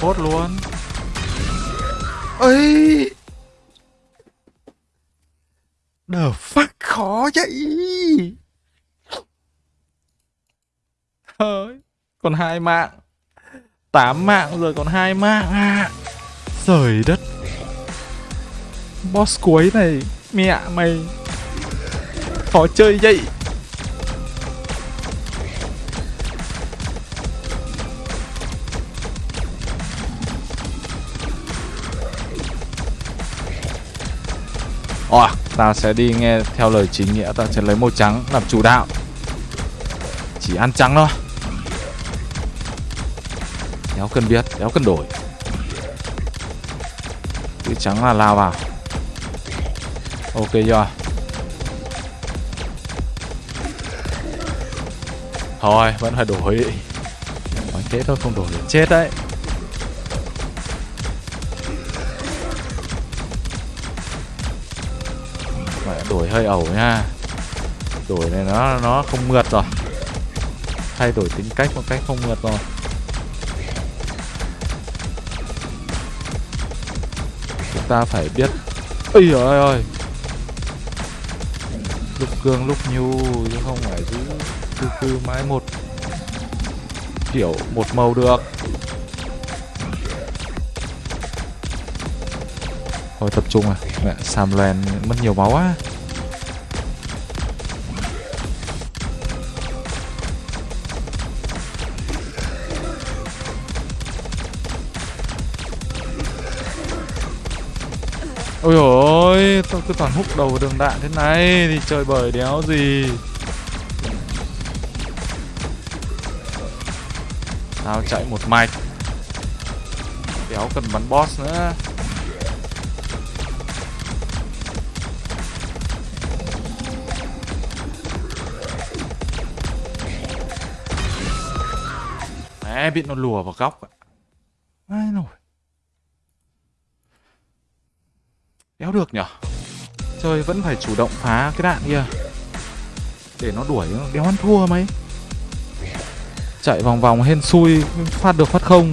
S1: Hốt luôn. Ấy The fuck khó vậy. Thôi Còn hai mạng. Tám mạng rồi còn hai mạng à. Trời đất. Boss cuối này Mẹ mày. Khó chơi vậy Ồ, ta sẽ đi nghe theo lời chính nghĩa Ta sẽ lấy màu trắng làm chủ đạo. Chỉ ăn trắng thôi. Đéo cần biết, đéo cần đổi. Chữ trắng là lao vào Ok chưa? Thôi vẫn phải đổi. Nói thế thôi không đổi chết đấy. Đổi hơi ẩu nha. Đổi này nó nó không mượt rồi. Thay đổi tính cách một cách không mượt rồi. Ta phải biết ây ơi ơi! Lúc cương lúc nhu, chứ không phải giữ cứ cứ mãi một kiểu một màu được. Thôi tập trung à. Mẹ, sam mất nhiều máu á ôi ôi tôi cứ toàn hút đầu vào đường đạn thế này? Thì chơi bời đéo gì? Tao chạy một mạch. Đéo cần bắn boss nữa. Mẹ bị nó lùa vào góc ạ Ai nổi Đéo được nhở? Chơi vẫn phải chủ động phá cái đạn kia. Để nó đuổi, Đéo ăn thua mấy. Chạy vòng vòng hên xui Phát được phát không.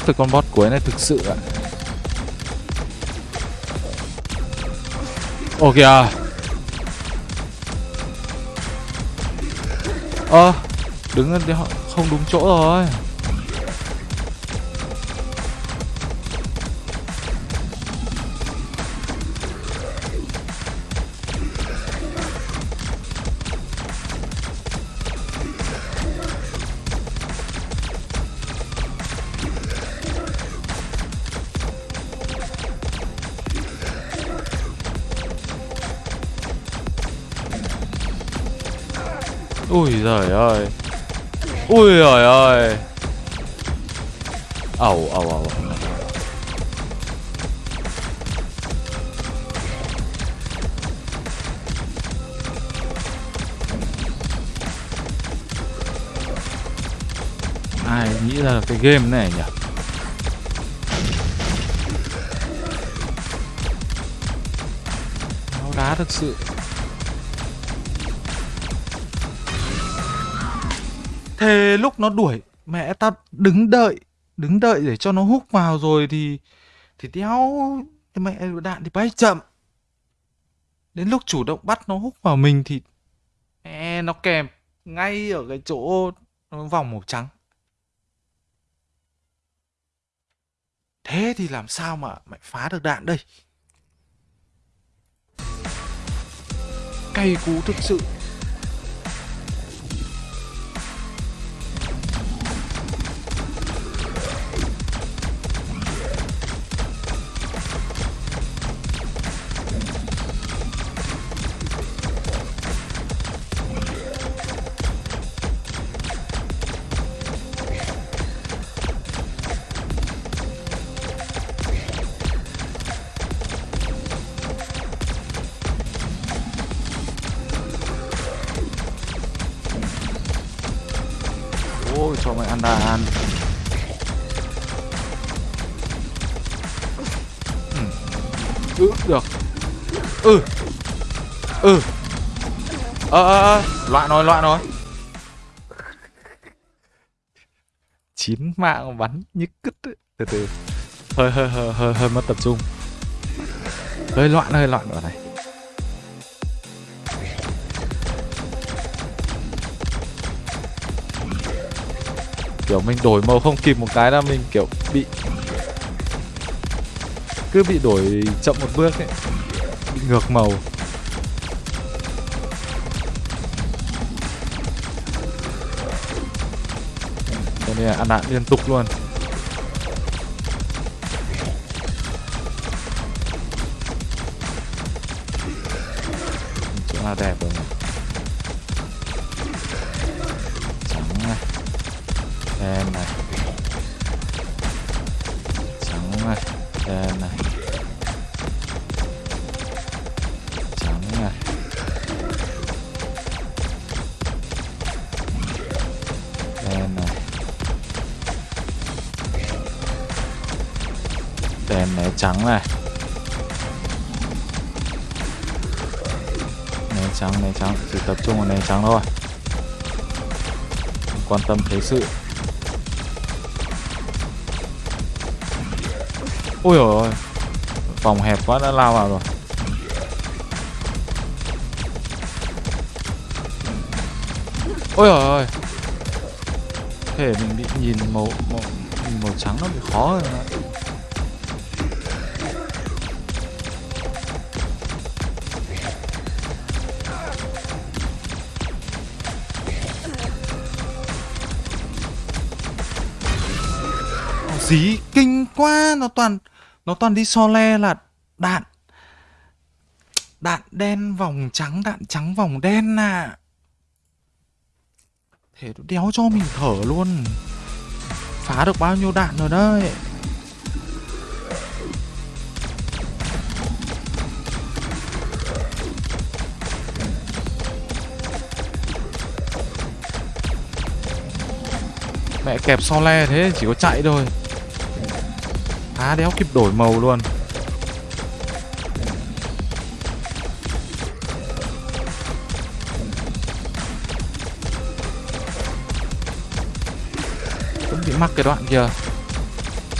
S1: Khóc với con boss cuối này thực sự ạ. Ồ kìa à. Ơ à, Đứng không đúng chỗ rồi. Ui giời ơi. Ui giời ơi. Ẩu ẩu ẩu Ai nghĩ ra cái game này nhỉ? Nó đá thực sự. Thế lúc nó đuổi, Mẹ tao đứng đợi Đứng đợi để cho nó hút vào rồi thì Thì đéo Mẹ đạn thì bay chậm. Đến lúc chủ động bắt nó hút vào mình thì Mẹ nó kèm Ngay ở cái chỗ Vòng màu trắng. Thế thì làm sao mà mày phá được đạn đây? Cay cú thực sự. Ờ, ờ ờ Loạn rồi loạn rồi. Chín mạng bắn như cứt ấy. Từ từ. Hơi hơi hơi hơi hơi mất tập trung. Hơi loạn hơi loạn ở này. Kiểu mình đổi màu không kịp một cái là mình, kiểu, bị cứ bị đổi chậm một bước ấy. Bị ngược màu. Đây là ăn đạn liên tục luôn. Chỗ nào đẹp rồi trắng này. Đen này. Trắng này. Né trắng né trắng. Chỉ tập trung vào né trắng thôi. Không quan tâm thế sự. Ôi ôi, phòng hẹp quá đã lao vào rồi. Ôi ôi ôi. Thể mình bị nhìn màu màu, nhìn màu trắng nó bị khó rồi ạ. Dí, kinh quá, nó toàn nó toàn đi so le là đạn. Đạn đen vòng trắng, đạn trắng vòng đen à. Thế nó đéo cho mình thở luôn. Phá được bao nhiêu đạn rồi đấy. Mẹ kẹp so le thế, chỉ có chạy thôi. Á đéo kịp đổi màu luôn. Vẫn bị mắc cái đoạn kia.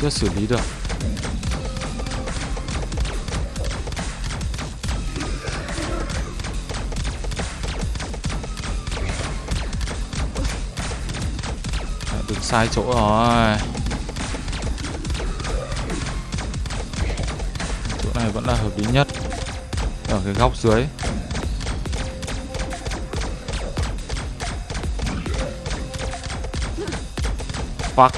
S1: Chưa xử lý được. Đừng sai chỗ rồi. Này vẫn là hợp lý nhất. Ở cái góc dưới. Fuck.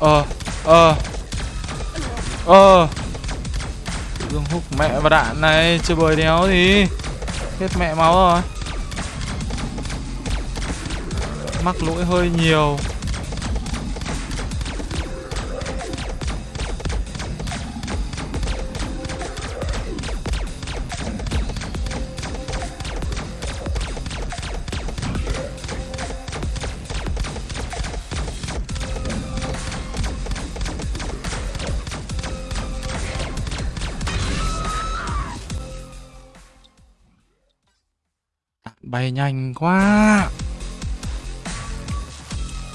S1: Ờ ờ. Ờ và đạn này, Chơi bời đéo gì Hết mẹ máu rồi. Mắc lỗi hơi nhiều. Nhanh quá.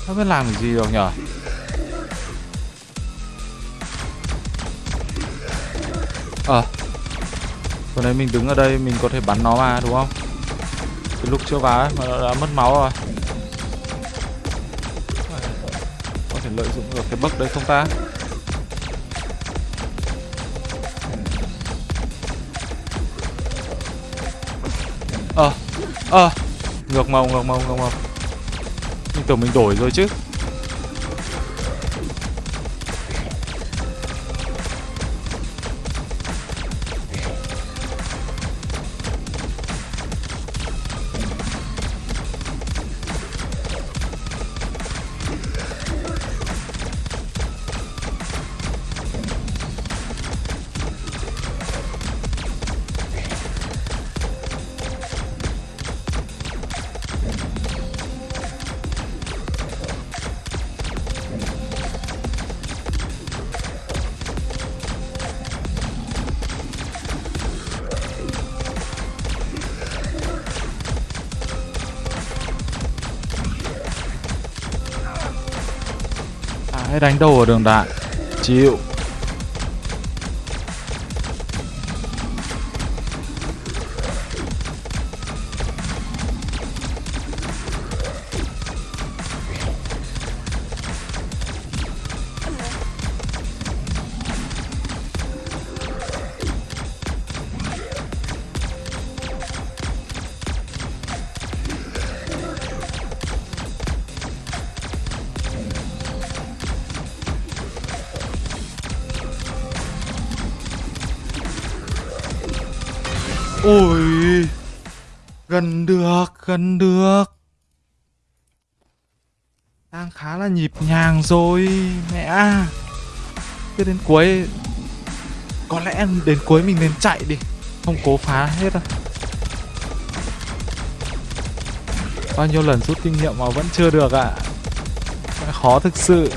S1: Không biết làm gì được nhở? Ờ. À, Vừa nãy mình đứng ở đây mình có thể bắn nó mà đúng không? Cái lúc chưa vào ấy mà nó đã mất máu rồi. Có thể lợi dụng được cái bug đấy không ta? Ờ à, Ngược màu ngược màu ngược màu. Mình tưởng mình đổi rồi chứ. Đánh đầu ở đường đại. Chịu. Rồi, Mẹ à. Cứ đến cuối, Có lẽ đến cuối mình nên chạy đi. Không cố phá hết đâu. Bao nhiêu lần rút kinh nghiệm mà vẫn chưa được ạ. À. Khó thực sự.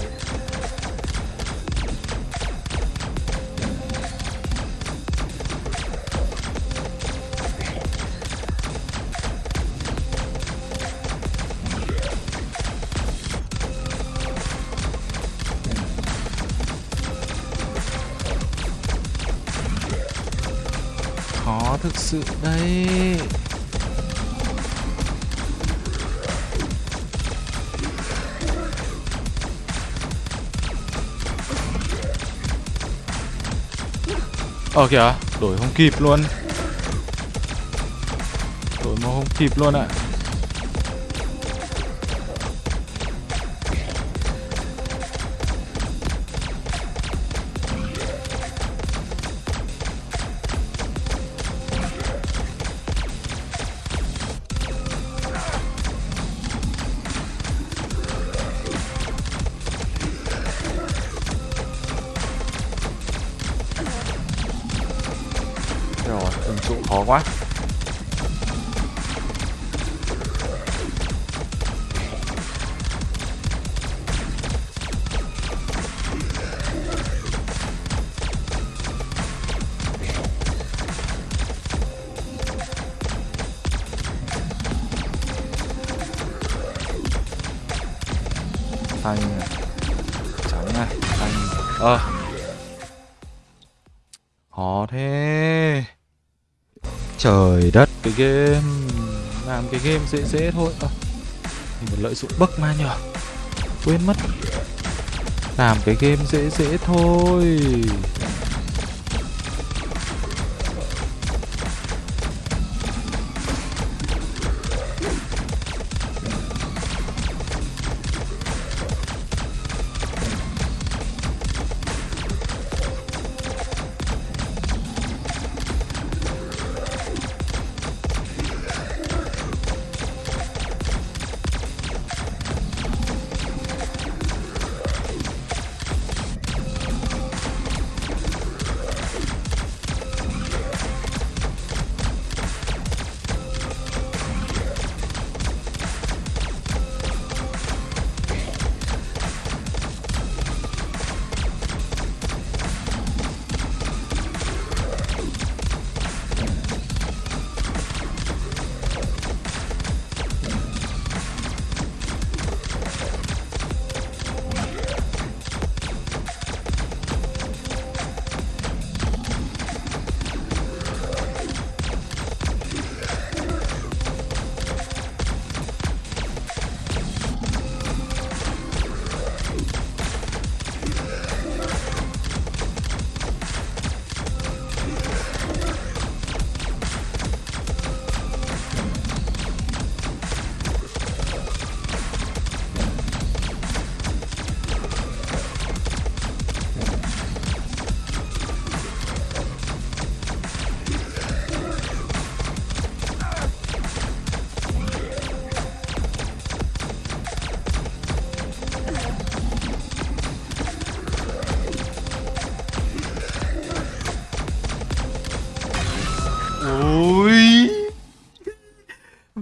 S1: Sự đấy Ờ kìa, đổi không kịp luôn Đổi mà không kịp luôn ạ à. Cái game dễ dễ thôi. Ờ, à, Mình lợi dụng bấc ma nhở Quên mất. Làm cái game dễ dễ thôi.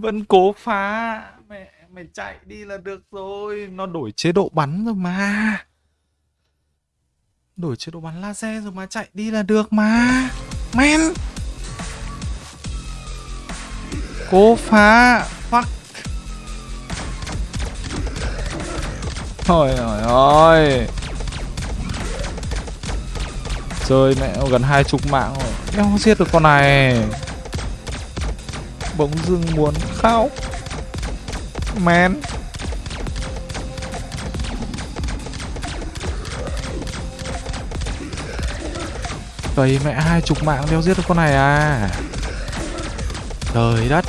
S1: Vẫn cố phá. Mẹ mày chạy đi là được rồi. Nó đổi chế độ bắn rồi mà. Đổi chế độ bắn laser rồi mà chạy đi là được mà. Men! Cố phá. Fuck. Trời ơi ơi Chơi mẹ, gần hai chục mạng rồi. Em không giết được con này bỗng dưng muốn khóc. Man. Tầy mẹ hai chục mạng đeo giết được con này à? Trời đất.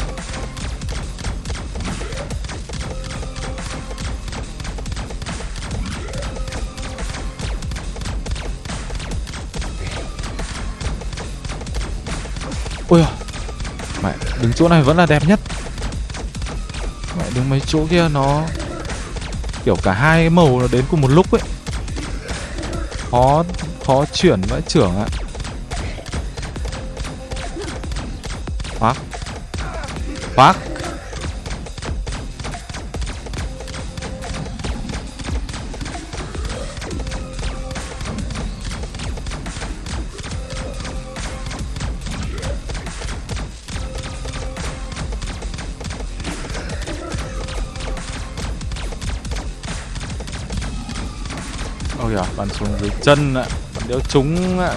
S1: Đứng chỗ này vẫn là đẹp nhất. Mẹ, đứng mấy chỗ kia nó Kiểu cả hai màu nó đến cùng một lúc ấy. Khó, khó chuyển vãi trưởng ạ. Fuck Fuck bắn xuống dưới chân ạ Bắn đéo trúng ạ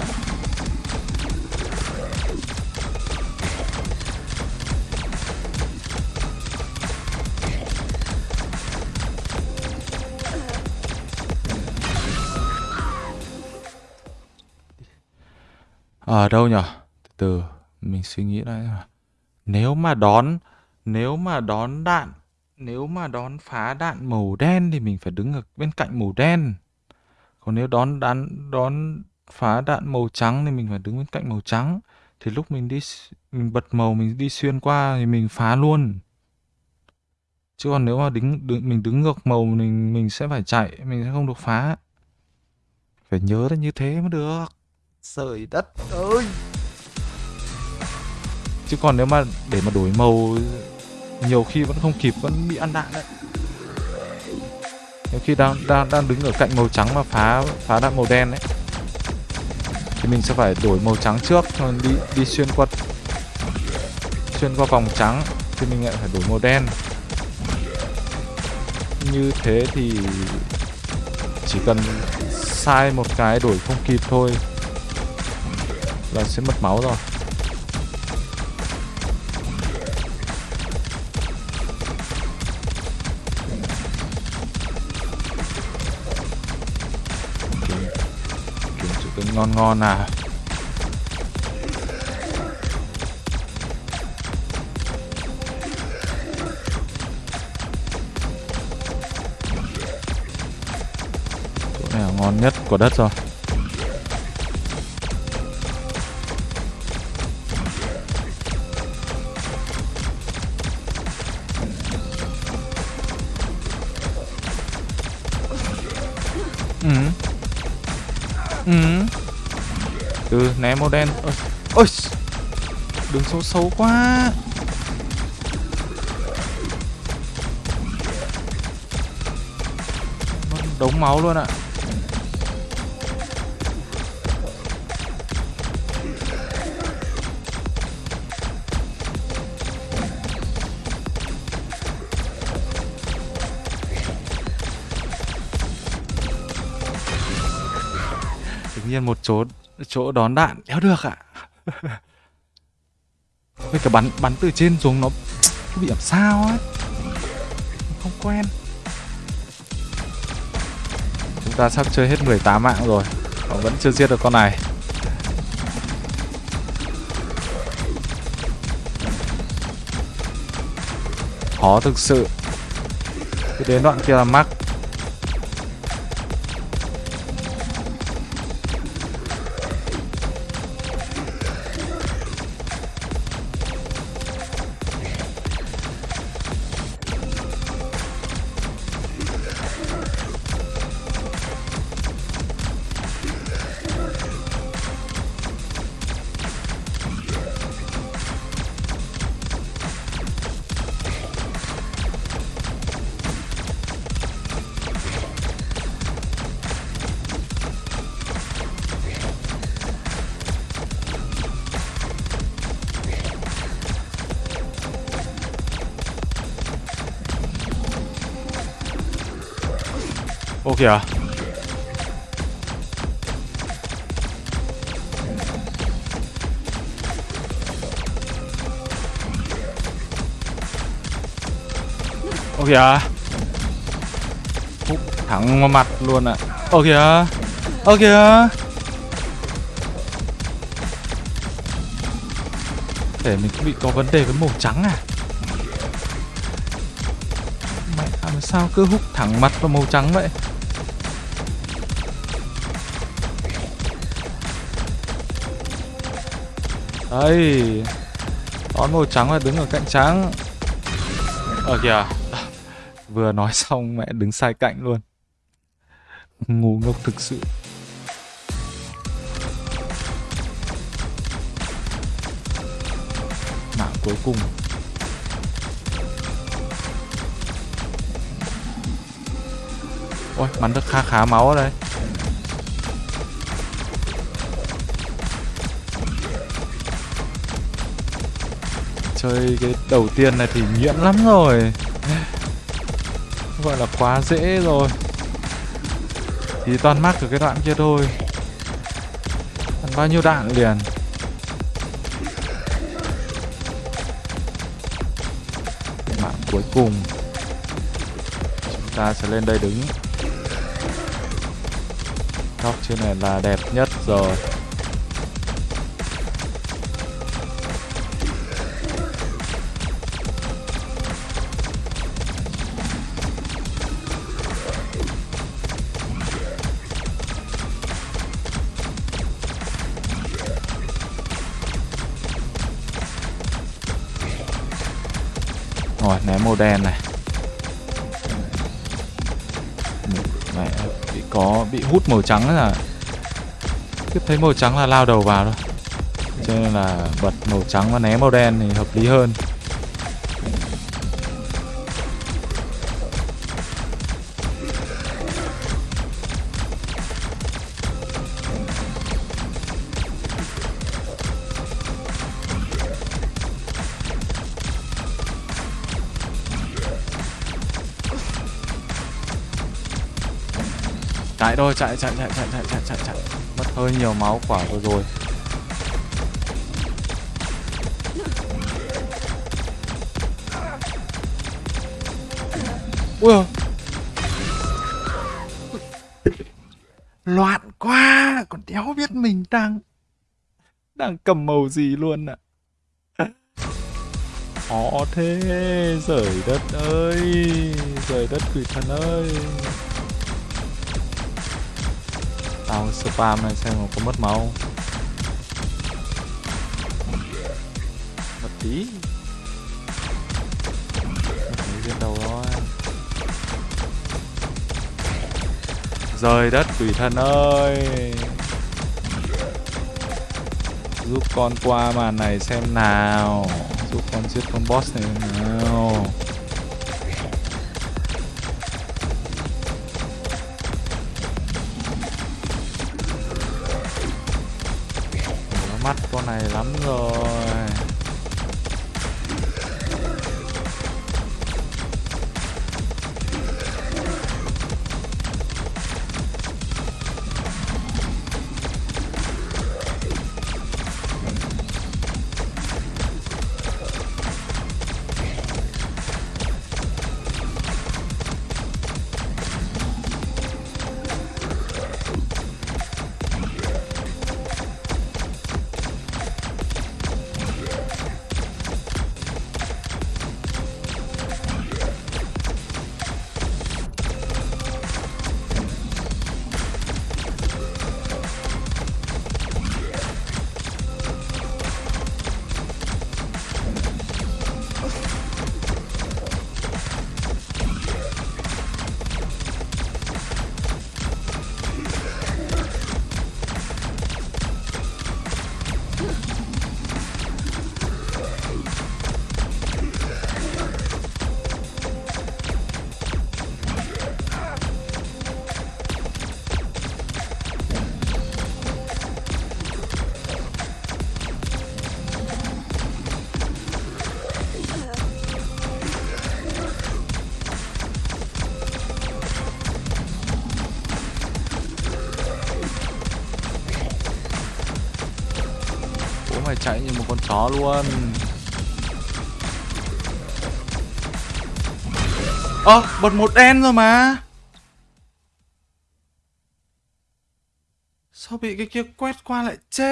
S1: Ở đâu nhở? Từ từ, mình suy nghĩ lại. Nếu mà đón, nếu mà đón đạn, nếu mà đón phá đạn màu đen thì mình phải đứng ở bên cạnh màu đen. Còn nếu đón đạn đón phá đạn màu trắng thì mình phải đứng bên cạnh màu trắng. Thì lúc mình đi mình bật màu mình đi xuyên qua thì mình phá luôn. Chứ còn nếu mà đứng, đứng mình đứng ngược màu mình mình sẽ phải chạy, mình sẽ không được phá. Phải nhớ là như thế mới được. Trời đất ơi Chứ còn nếu mà để mà đổi màu Nhiều khi vẫn không kịp Vẫn bị ăn đạn đấy nếu khi đang đang đang đứng ở cạnh màu trắng Mà phá phá đạn màu đen đấy Thì mình sẽ phải đổi màu trắng trước Rồi đi đi xuyên qua Xuyên qua vòng trắng, Thì mình lại phải đổi màu đen. Như thế thì Chỉ cần sai một cái đổi không kịp thôi là sẽ mất máu rồi. Ngon ngon à. Chỗ này là ngon nhất của đất rồi. Từ màu đen ôi, ôi đường xấu xấu quá. Đống máu luôn ạ. Tự nhiên một chỗ chỗ đón đạn. Đéo được ạ. Với cả bắn bắn từ trên xuống nó bị làm sao ấy. Không quen. Chúng ta sắp chơi hết 18 mạng rồi. Họ vẫn chưa giết được con này. Khó thực sự. Cứ đến đoạn kia là mắc. Kìa. Thẳng vào mặt luôn ạ. À. Ô kìa. Ô kìa. Để mình bị có vấn đề với màu trắng à? Mẹ làm sao cứ hút thẳng mặt vào màu trắng vậy? Đây. Đón màu trắng là đứng ở cạnh trắng. Ở kìa Vừa nói xong mẹ đứng sai cạnh luôn. Ngu ngốc thực sự. Mạng cuối cùng. Ôi, bắn được khá khá máu ở đây. Chơi cái đầu tiên này thì nhiễm lắm rồi gọi là quá dễ rồi. Thì toàn mắc ở cái đoạn kia thôi. Ăn bao nhiêu đạn liền. Mạng cuối cùng. Chúng ta sẽ lên đây đứng. Góc trên này là đẹp nhất rồi. Đen này. Mẹ bị có, bị hút màu trắng là Tiếp thấy màu trắng là lao đầu vào thôi. Cho nên là bật màu trắng và né màu đen thì hợp lý hơn. Chạy thôi, chạy chạy chạy chạy chạy chạy chạy chạy. Mất hơi nhiều máu quả vừa rồi. Ui loạn quá, còn đéo biết mình đang đang cầm màu gì luôn ạ. À. khó thế, rời đất ơi, rời đất quỷ thần ơi. Tao spam này xem có mất máu Mất tí. Mất viên đầu thôi. Rời đất, quỷ thần ơi. Giúp con qua màn này xem nào. Giúp con giết con boss này nào. Con này lắm rồi. Chó luôn. Ơ à, bật một đen rồi mà. Sao bị cái kia quét qua lại chết?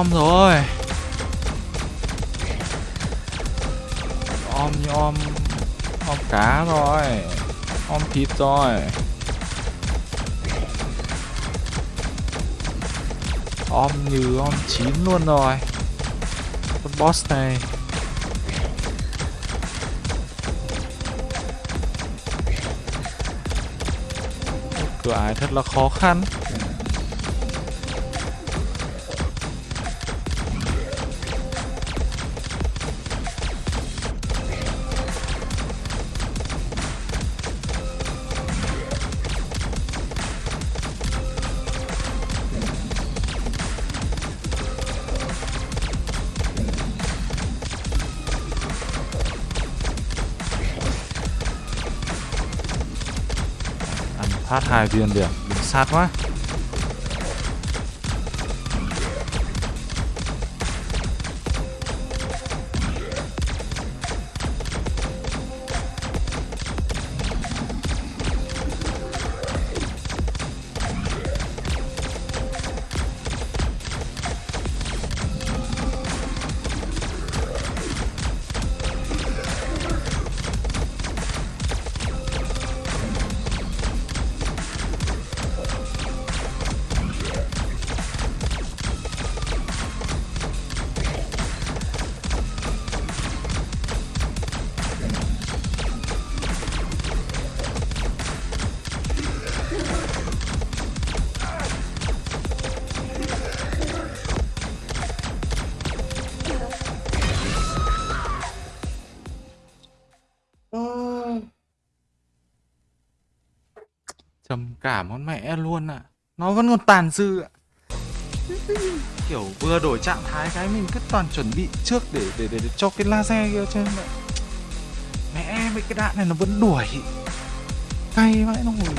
S1: Om rồi. Om như om Om cá rồi Om thịt rồi. Om như om chín luôn rồi. Con boss này. Cửa ải thật là khó khăn. Phát hai viên điểm sát quá. Luôn còn tàn dư ạ. Kiểu vừa đổi trạng thái cái mình cứ toàn chuẩn bị trước để để để, để cho cái laser kia trên mẹ mẹ mấy cái đạn này nó vẫn đuổi. Cay vãi nó ngồi.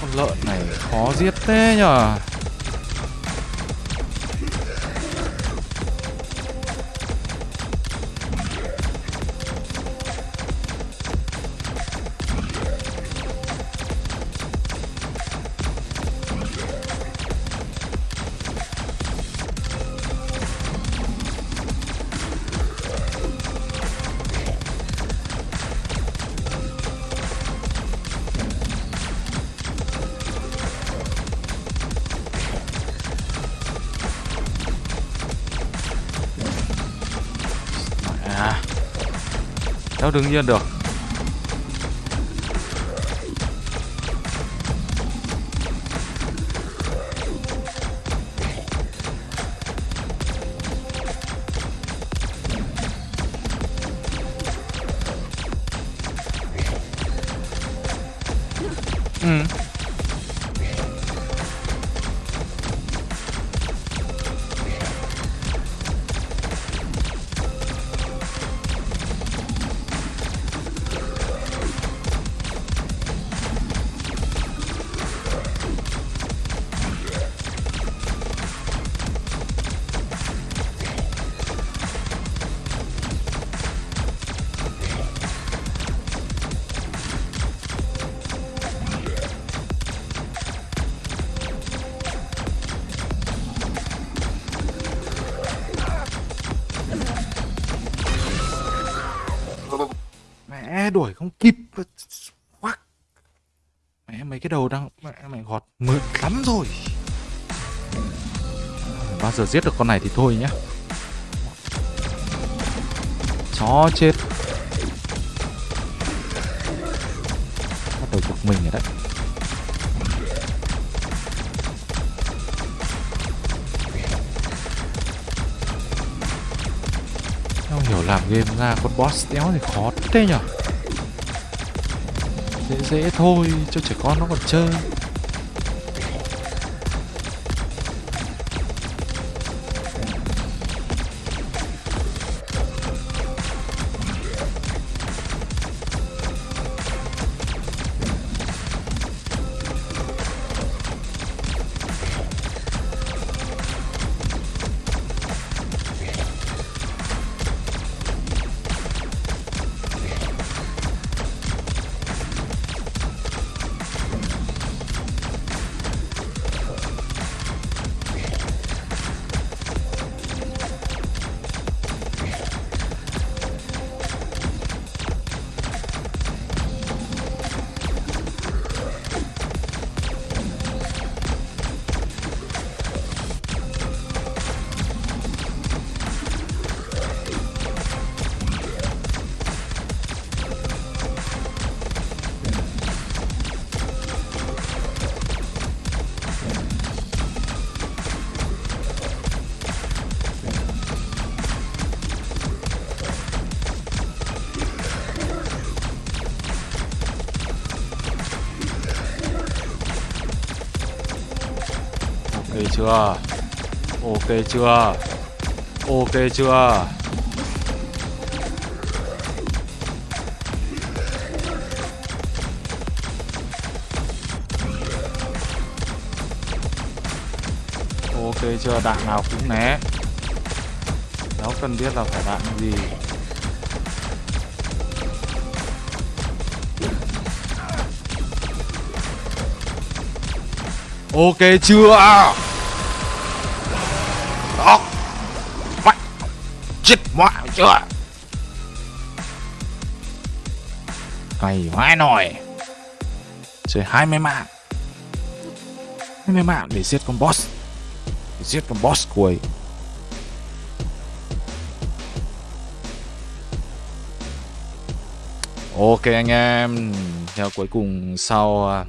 S1: Con lợn này khó giết thế nhở Sao đương nhiên được. Đuổi không kịp. Quắc. Mẹ, mấy cái đầu đang, mẹ mày gọt mượt lắm rồi. Bao giờ giết được con này thì thôi nhá. Chó chết. Bắt đầu bực mình rồi đấy. Không hiểu làm game ra con boss đéo thì khó thế nhở? Dễ dễ thôi cho trẻ con nó còn chơi. Chưa? Ok chưa? Ok chưa? Đạn nào cũng né. Nó cần biết là phải đạn gì. Ok chưa? À! Chưa cày vãi nồi chơi hai mươi mạng. hai mươi mạng để giết con boss. Để giết con boss cuối Ok anh em, theo cuối cùng sau à,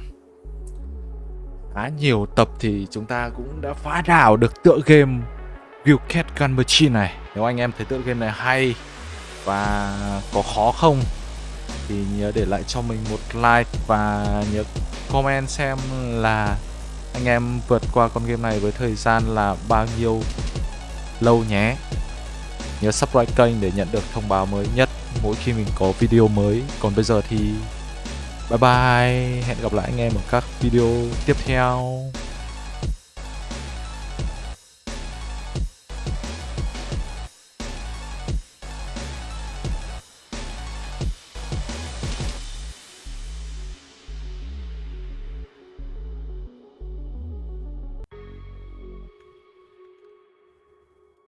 S1: khá nhiều tập thì chúng ta cũng đã phá đảo được tựa game Wildcat Gun Machine này. Nếu anh em thấy tựa game này hay và có khó không thì nhớ để lại cho mình một like và nhớ comment xem là anh em vượt qua con game này với thời gian là bao nhiêu lâu nhé. Nhớ subscribe kênh để nhận được thông báo mới nhất mỗi khi mình có video mới. Còn bây giờ thì bye bye, hẹn gặp lại anh em ở các video tiếp theo.